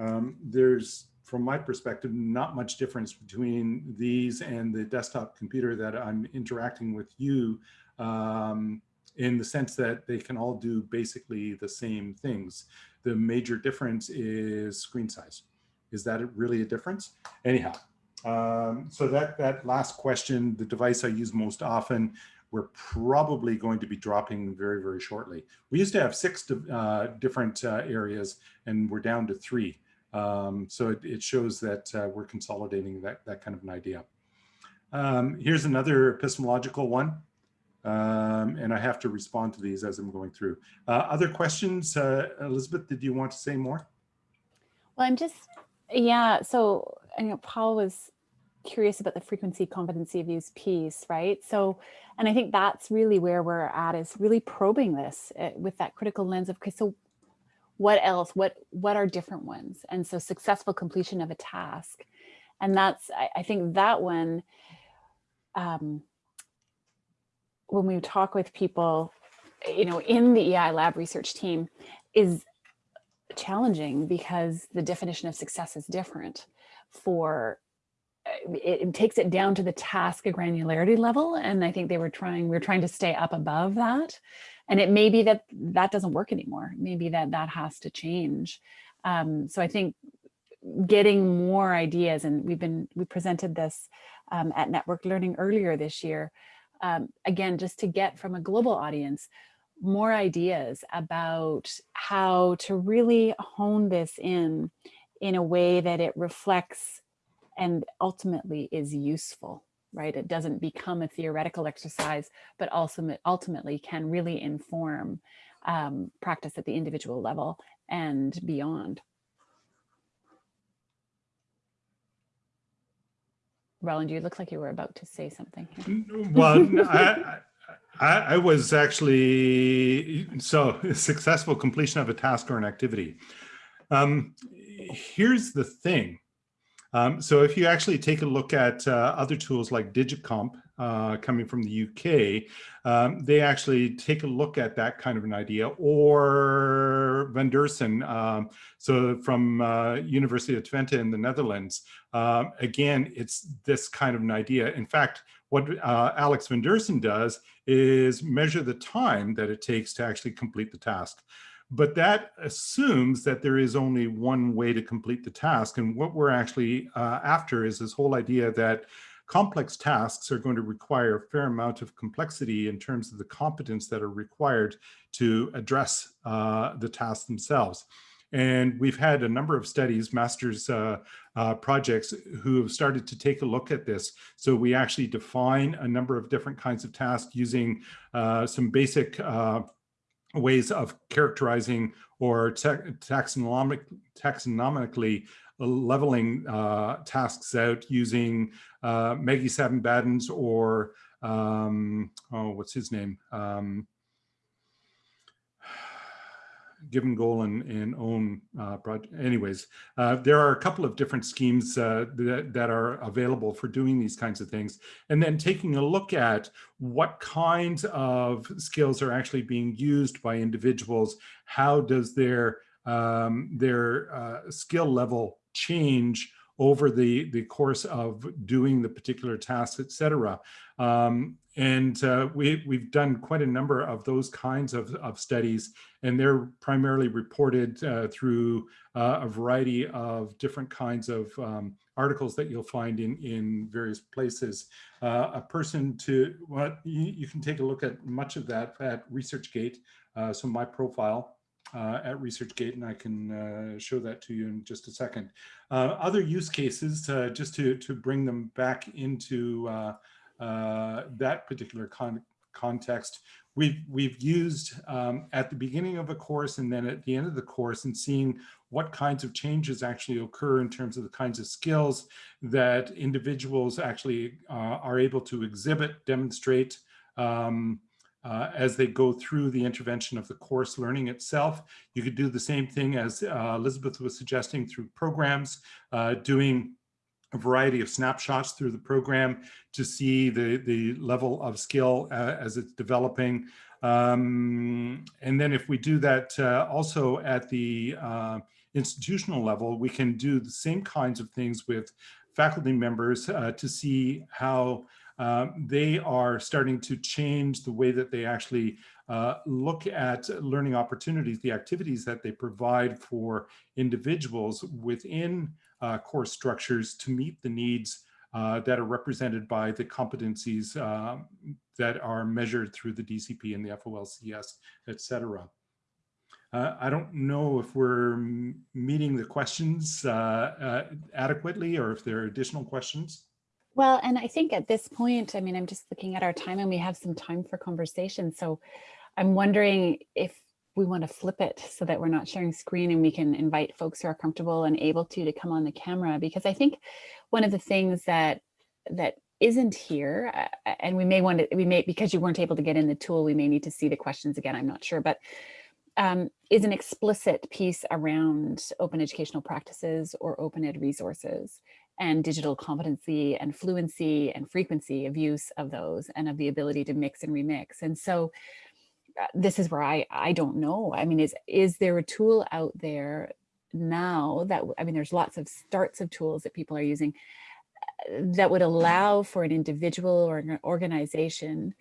um, there's, from my perspective, not much difference between these and the desktop computer that I'm interacting with you um, in the sense that they can all do basically the same things. The major difference is screen size. Is that really a difference? Anyhow, um, so that, that last question, the device I use most often, we're probably going to be dropping very, very shortly. We used to have six uh, different uh, areas and we're down to three. Um, so it, it, shows that uh, we're consolidating that, that kind of an idea. Um, here's another epistemological one. Um, and I have to respond to these as I'm going through. Uh, other questions? Uh, Elizabeth, did you want to say more? Well, I'm just, yeah, so know, Paul was curious about the frequency competency of use piece, right? So, and I think that's really where we're at is really probing this uh, with that critical lens of, okay, so what else, what, what are different ones? And so successful completion of a task. And that's, I, I think that one, um, when we talk with people, you know, in the EI lab research team is challenging because the definition of success is different for it, it, takes it down to the task granularity level and i think they were trying we are trying to stay up above that. And it may be that that doesn't work anymore. Maybe that that has to change. Um, so i think getting more ideas and we've been we presented this um, at network learning earlier this year um, again, just to get from a global audience, more ideas about how to really hone this in in a way that it reflects and ultimately is useful, right? It doesn't become a theoretical exercise, but also ultimately can really inform um, practice at the individual level and beyond. Roland, you look like you were about to say something. Well, I, I, I, was actually, so successful completion of a task or an activity. Um, here's the thing. Um, so if you actually take a look at uh, other tools like DigComp, uh, coming from the UK, um, they actually take a look at that kind of an idea or Van Deursen, um, so from uh, University of Twente in the Netherlands. Um, again, it's this kind of an idea. In fact, what uh, Alex Van Deursen does is measure the time that it takes to actually complete the task. But that assumes that there is only one way to complete the task. And what we're actually uh, after is this whole idea that complex tasks are going to require a fair amount of complexity in terms of the competence that are required to address uh, the tasks themselves. And we've had a number of studies, master's uh, uh, projects, who have started to take a look at this. So we actually define a number of different kinds of tasks using uh, some basic uh, ways of characterizing or taxonomic, taxonomically leveling uh, tasks out using uh, Maggi Savin-Badens or, um, oh, what's his name? Um, given goal and, and own uh, project. Anyways, uh, there are a couple of different schemes uh, that, that are available for doing these kinds of things. And then taking a look at what kinds of skills are actually being used by individuals. How does their, um, their uh, skill level change over the, the course of doing the particular tasks, et cetera. Um, and uh, we, we've done quite a number of those kinds of, of studies, and they're primarily reported uh, through uh, a variety of different kinds of um, articles that you'll find in, in various places. Uh, a person to, what you, you, can take a look at much of that at ResearchGate. Uh, so my profile uh, at ResearchGate, and I can uh, show that to you in just a second. Uh, other use cases, uh, just to, to bring them back into uh, uh, that particular con context, we've, we've used um, at the beginning of a course and then at the end of the course and seeing what kinds of changes actually occur in terms of the kinds of skills that individuals actually are able to exhibit, demonstrate, um, uh, as they go through the intervention of the course learning itself. You could do the same thing as uh, Elizabeth was suggesting through programs, uh, doing a variety of snapshots through the program to see the, the level of skill uh, as it's developing. Um, and then if we do that uh, also at the uh, institutional level, we can do the same kinds of things with faculty members to see how um, they are starting to change the way that they actually uh, look at learning opportunities, the activities that they provide for individuals within uh, course structures to meet the needs uh, that are represented by the competencies um, that are measured through the DCP and the FOLCS, et cetera. Uh, I don't know if we're meeting the questions uh, uh, adequately or if there are additional questions. Well, and I think at this point, I mean, I'm just looking at our time and we have some time for conversation. So I'm wondering if we want to flip it so that we're not sharing screen and we can invite folks who are comfortable and able to to come on the camera. Because I think one of the things that that isn't here uh, and we may want to we may because you weren't able to get in the tool we may need to see the questions again I'm not sure. But um, is an explicit piece around open educational practices or open ed resources and digital competency and fluency and frequency of use of those and of the ability to mix and remix. And so uh, this is where I, I don't know. I mean, is, is there a tool out there now that, I mean, there's lots of starts of tools that people are using uh, that would allow for an individual or an organization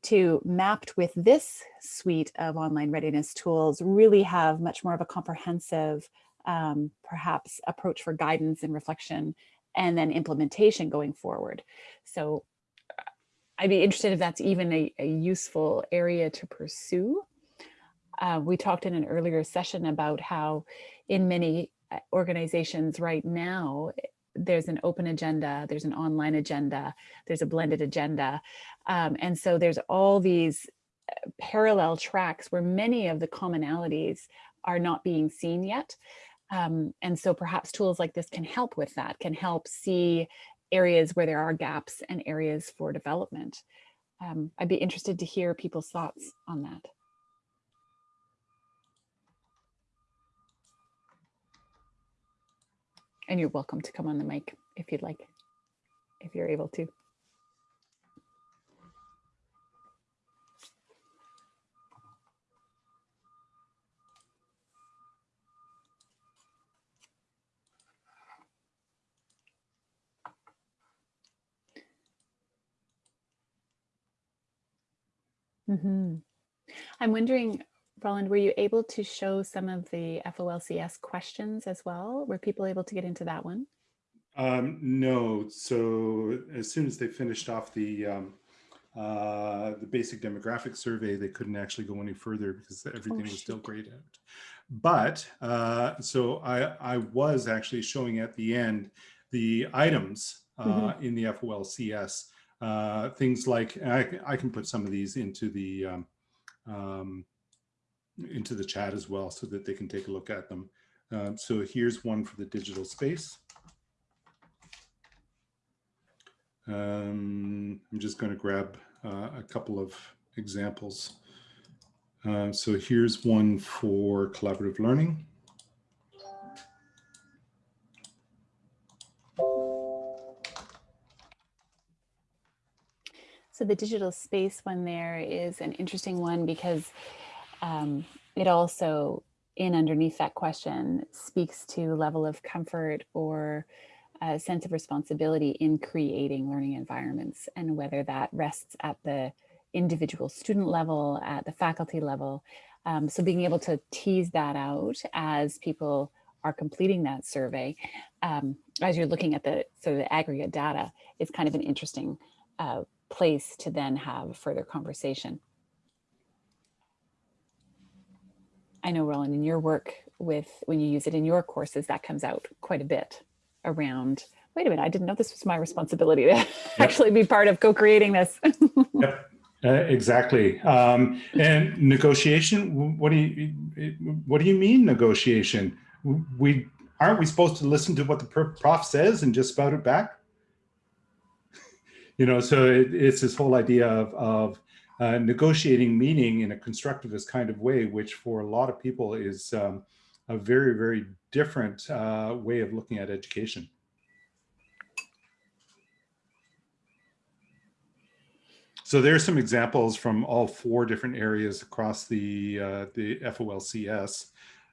to mapped with this suite of online readiness tools really have much more of a comprehensive um, perhaps approach for guidance and reflection and then implementation going forward. So I'd be interested if that's even a, a useful area to pursue. Uh, we talked in an earlier session about how in many uh, organizations right now, there's an open agenda, there's an online agenda, there's a blended agenda. Um, and so there's all these uh, parallel tracks where many of the commonalities are not being seen yet. Um, and so perhaps tools like this can help with that, can help see areas where there are gaps and areas for development. Um, I'd be interested to hear people's thoughts on that. And you're welcome to come on the mic if you'd like, if you're able to. Mm -hmm. I'm wondering, Roland, were you able to show some of the FOLCS questions as well? Were people able to get into that one? Um, no. So as soon as they finished off the um, uh, the basic demographic survey, they couldn't actually go any further because everything oh, was still grayed out. But uh, so I, I was actually showing at the end the items uh, mm -hmm. in the FOLCS uh, things like I, I, can put some of these into the um, um, into the chat as well so that they can take a look at them. Um, so here's one for the digital space. Um, I'm just going to grab uh, a couple of examples. Uh, so here's one for collaborative learning. So the digital space one there is an interesting one because um, it also, in underneath that question, speaks to level of comfort or a sense of responsibility in creating learning environments and whether that rests at the individual student level, at the faculty level. Um, so being able to tease that out as people are completing that survey, um, as you're looking at the sort of the aggregate data, is kind of an interesting uh, place to then have further conversation. I know, Roland, in your work with, when you use it in your courses, that comes out quite a bit around, wait a minute, I didn't know this was my responsibility to yep. actually be part of co-creating this. yep. Uh, exactly. Um, and negotiation, what do you, what do you mean negotiation? We, aren't we supposed to listen to what the prof says and just spout it back? You know, so it, it's this whole idea of, of uh, negotiating meaning in a constructivist kind of way, which for a lot of people is um, a very, very different uh, way of looking at education. So there's some examples from all four different areas across the, uh, the FOLCS.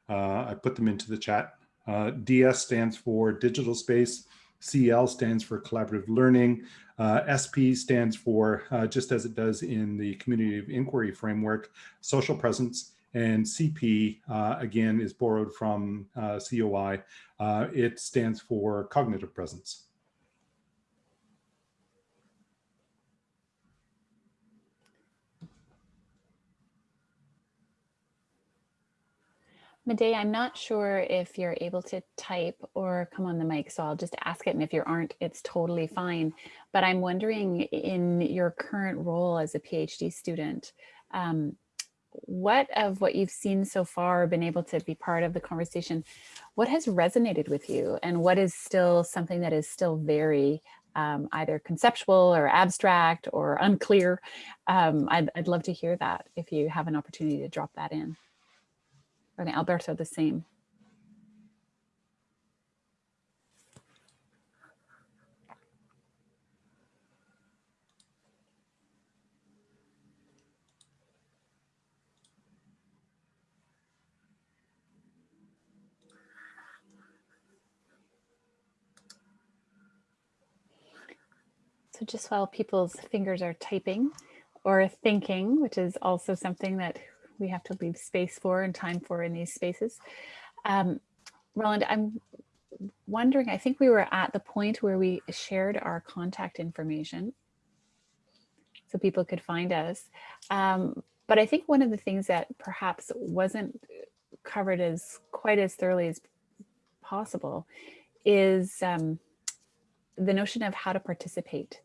Uh, I put them into the chat. Uh, DS stands for digital space. CL stands for collaborative learning. Uh, SP stands for, uh, just as it does in the community of inquiry framework, social presence. And CP, uh, again, is borrowed from uh, COI. Uh, it stands for cognitive presence. Medea, I'm not sure if you're able to type or come on the mic, so I'll just ask it. And if you aren't, it's totally fine. But I'm wondering in your current role as a PhD student, um, what of what you've seen so far, been able to be part of the conversation, what has resonated with you and what is still something that is still very um, either conceptual or abstract or unclear? Um, I'd, I'd love to hear that if you have an opportunity to drop that in. And Alberto, the same. So just while people's fingers are typing or thinking, which is also something that we have to leave space for and time for in these spaces. Um, Roland, I'm wondering, I think we were at the point where we shared our contact information so people could find us. Um, but I think one of the things that perhaps wasn't covered as quite as thoroughly as possible is um, the notion of how to participate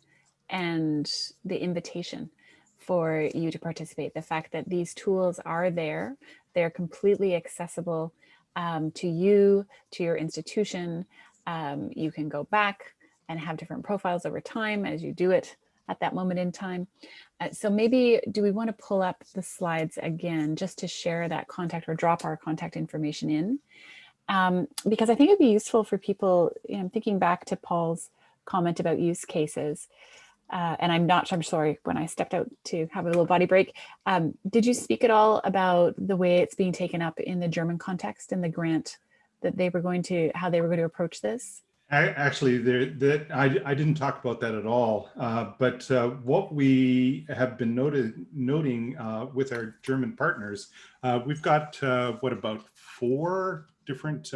and the invitation for you to participate. The fact that these tools are there, they're completely accessible um, to you, to your institution. Um, you can go back and have different profiles over time as you do it at that moment in time. Uh, so maybe do we want to pull up the slides again just to share that contact or drop our contact information in? Um, because I think it'd be useful for people, you know, thinking back to Paul's comment about use cases uh, and I'm not, I'm sorry, when I stepped out to have a little body break, um, did you speak at all about the way it's being taken up in the German context and the grant that they were going to, how they were going to approach this? Actually, there, that I, I didn't talk about that at all. Uh, but uh, what we have been noted, noting uh, with our German partners, uh, we've got uh, what about four different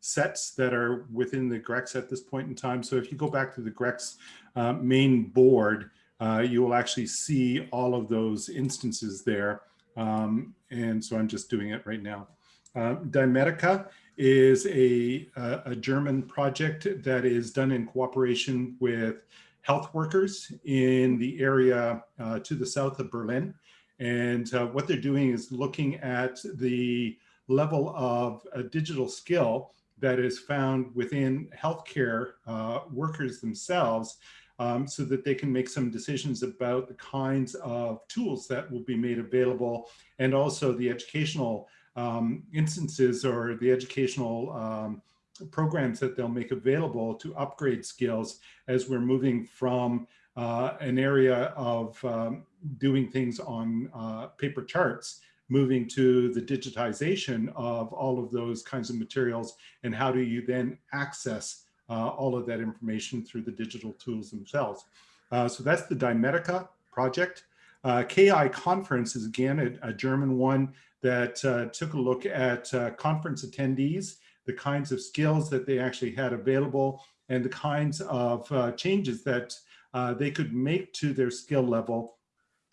sets that are within the Grex at this point in time. So if you go back to the Grex uh, main board, uh, you will actually see all of those instances there. Um, and so I'm just doing it right now. Uh, Dymedica is a, a, German project that is done in cooperation with health workers in the area uh, to the south of Berlin. And uh, what they're doing is looking at the level of a digital skill that is found within healthcare uh, workers themselves um, so that they can make some decisions about the kinds of tools that will be made available and also the educational um, instances or the educational um, programs that they'll make available to upgrade skills as we're moving from uh, an area of um, doing things on uh, paper charts, moving to the digitization of all of those kinds of materials and how do you then access uh, all of that information through the digital tools themselves. Uh, so that's the Dymedica project. Uh, KI conference is again a, a German one that uh, took a look at conference attendees the kinds of skills that they actually had available and the kinds of uh, changes that uh, they could make to their skill level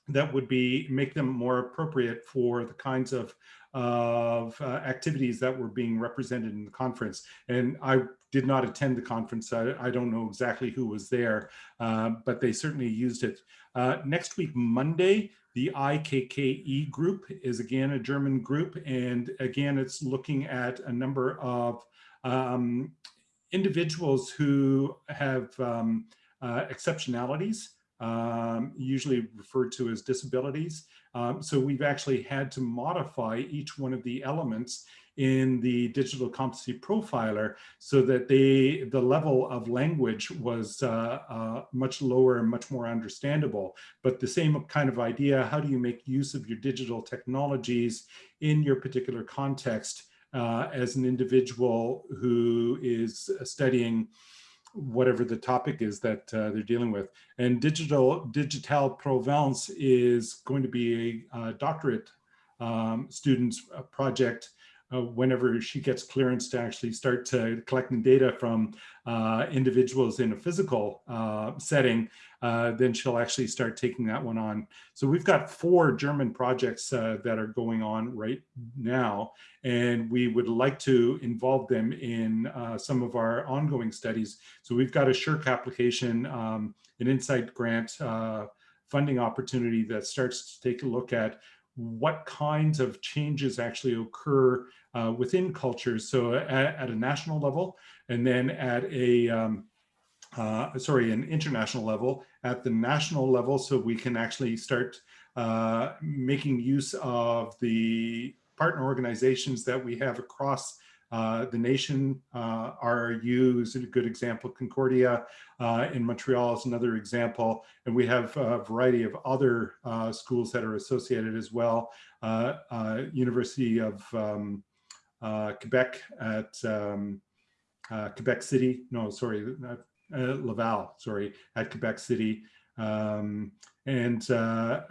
that would be make them more appropriate for the kinds of of uh, activities that were being represented in the conference. And I did not attend the conference. I, I don't know exactly who was there, uh, but they certainly used it. Uh, next week, Monday, the IKKE group is again a German group. And again, it's looking at a number of um, individuals who have um, uh, exceptionalities, um, usually referred to as disabilities. Um, so we've actually had to modify each one of the elements in the digital competency profiler so that they the level of language was uh, uh, much lower and much more understandable. But the same kind of idea, how do you make use of your digital technologies in your particular context uh, as an individual who is studying whatever the topic is that uh, they're dealing with. And digital digital provenance is going to be a, a doctorate um, students project uh, whenever she gets clearance to actually start to collecting data from uh, individuals in a physical uh, setting, uh, then she'll actually start taking that one on. So we've got four German projects uh, that are going on right now, and we would like to involve them in uh, some of our ongoing studies. So we've got a SSHRC application, um, an Insight grant funding opportunity that starts to take a look at what kinds of changes actually occur uh, within cultures. So at, at, a national level, and then at a, um, uh, sorry, an international level, at the national level, so we can actually start uh, making use of the partner organizations that we have across uh, the nation, uh, RRU is a good example. Concordia uh, in Montreal is another example. And we have a variety of other uh, schools that are associated as well. Uh, uh, University of um, Quebec at um, Quebec City, no, sorry, Laval, sorry, at Quebec City. Um, and uh,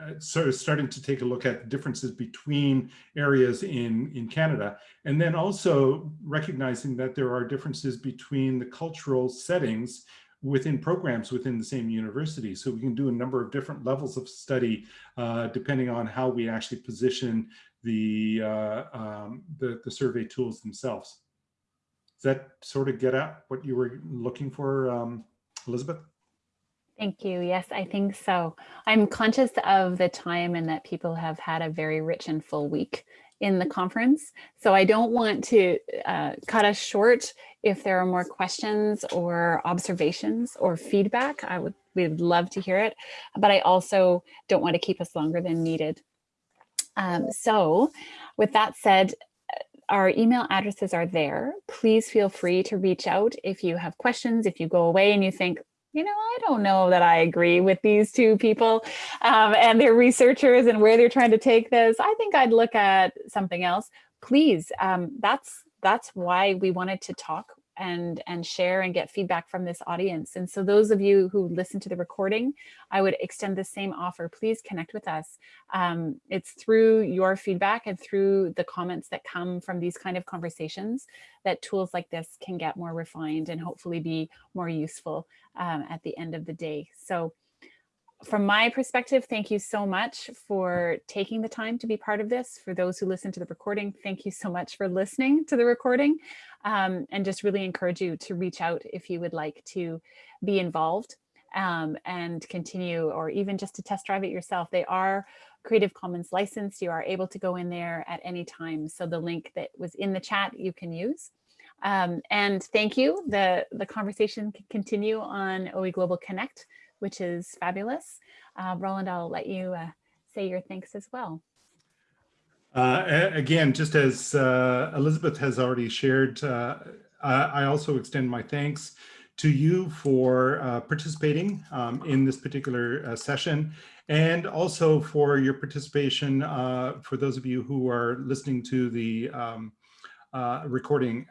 of starting to take a look at differences between areas in, in Canada. And then also recognizing that there are differences between the cultural settings within programs within the same university. So we can do a number of different levels of study uh, depending on how we actually position the, uh, um, the, the, survey tools themselves. Does that sort of get at what you were looking for, um, Elizabeth? Thank you. Yes, I think so. I'm conscious of the time and that people have had a very rich and full week in the conference. So I don't want to uh, cut us short if there are more questions or observations or feedback. I would we would love to hear it, but I also don't want to keep us longer than needed. Um, so with that said, our email addresses are there. Please feel free to reach out if you have questions, if you go away and you think, you know, I don't know that I agree with these two people um, and their researchers and where they're trying to take this. I think I'd look at something else. Please, um, that's that's why we wanted to talk and and share and get feedback from this audience. And so those of you who listen to the recording, I would extend the same offer. Please connect with us. Um, it's through your feedback and through the comments that come from these kind of conversations that tools like this can get more refined and hopefully be more useful um, at the end of the day. So from my perspective, thank you so much for taking the time to be part of this. For those who listen to the recording, thank you so much for listening to the recording um, and just really encourage you to reach out if you would like to be involved um, and continue or even just to test drive it yourself. They are Creative Commons licensed. You are able to go in there at any time. So the link that was in the chat you can use. Um, and thank you. The, the conversation can continue on OE Global Connect, which is fabulous. Uh, Roland, I'll let you uh, say your thanks as well. Uh, again, just as uh, Elizabeth has already shared, uh, I I also extend my thanks to you for uh, participating um, in this particular uh, session and also for your participation uh, for those of you who are listening to the um, recording.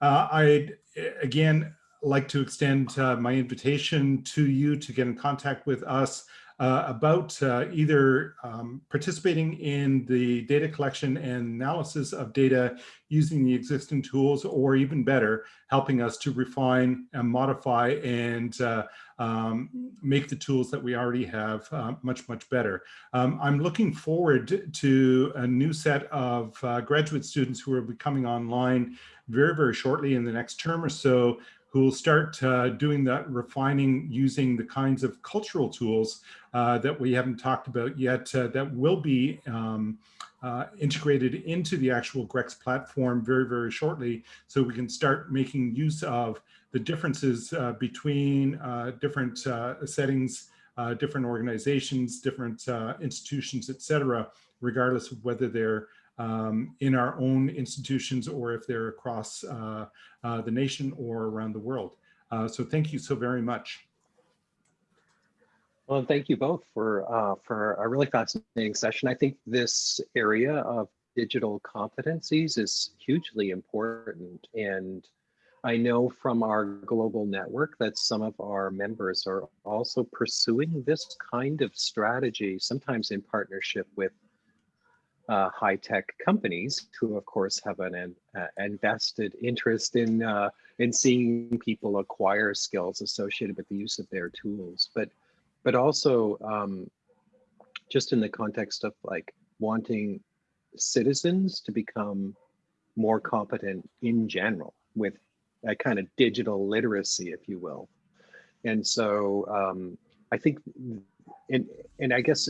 I'd again like to extend uh, my invitation to you to get in contact with us uh, about uh, either um, participating in the data collection and analysis of data using the existing tools, or even better, helping us to refine and modify and uh, um, make the tools that we already have uh, much, much better. Um, I'm looking forward to a new set of uh, graduate students who will be coming online very, very shortly in the next term or so who will start uh, doing that refining using the kinds of cultural tools uh, that we haven't talked about yet uh, that will be um, uh, integrated into the actual Grex platform very, very shortly so we can start making use of the differences uh, between uh, different settings, different organizations, different institutions, et cetera, regardless of whether they're um, in our own institutions or if they're across uh, uh, the nation or around the world. Uh, so thank you so very much. Well, thank you both for uh, for a really fascinating session. I think this area of digital competencies is hugely important. And I know from our global network that some of our members are also pursuing this kind of strategy, sometimes in partnership with uh, high-tech companies who of course have an, uh, invested interest in uh, in seeing people acquire skills associated with the use of their tools. But but also um, just in the context of like wanting citizens to become more competent in general with a kind of digital literacy if you will. And so um, I think and and I guess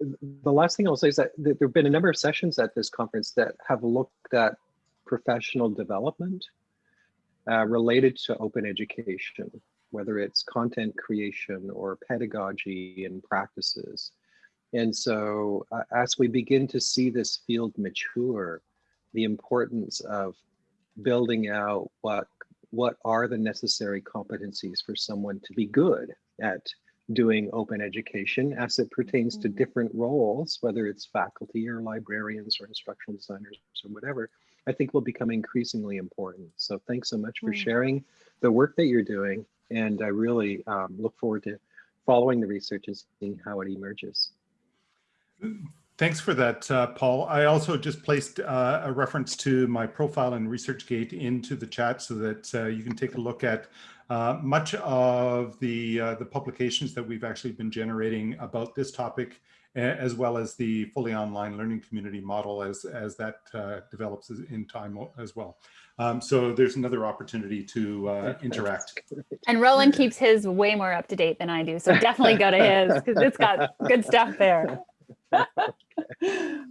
the last thing I'll say is that there have been a number of sessions at this conference that have looked at professional development uh, related to open education, whether it's content creation or pedagogy and practices. And so uh, as we begin to see this field mature, the importance of building out what what are the necessary competencies for someone to be good at doing open education as it pertains to Mhm. different roles, whether it's faculty or librarians or instructional designers or whatever, I think will become increasingly important. So thanks so much for Mm. sharing the work that you're doing. And I really um, look forward to following the research and seeing how it emerges. Thanks for that, uh, Paul. I also just placed uh, a reference to my profile in ResearchGate into the chat so that uh, you can take a look at uh, much of the, uh, the publications that we've actually been generating about this topic, as well as the fully online learning community model as, as that uh, develops in time as well. Um, so there's another opportunity to interact. And Roland keeps his way more up to date than I do. So definitely go to his because it's got good stuff there.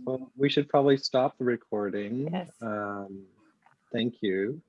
Well, we should probably stop the recording. Yes. Um, thank you.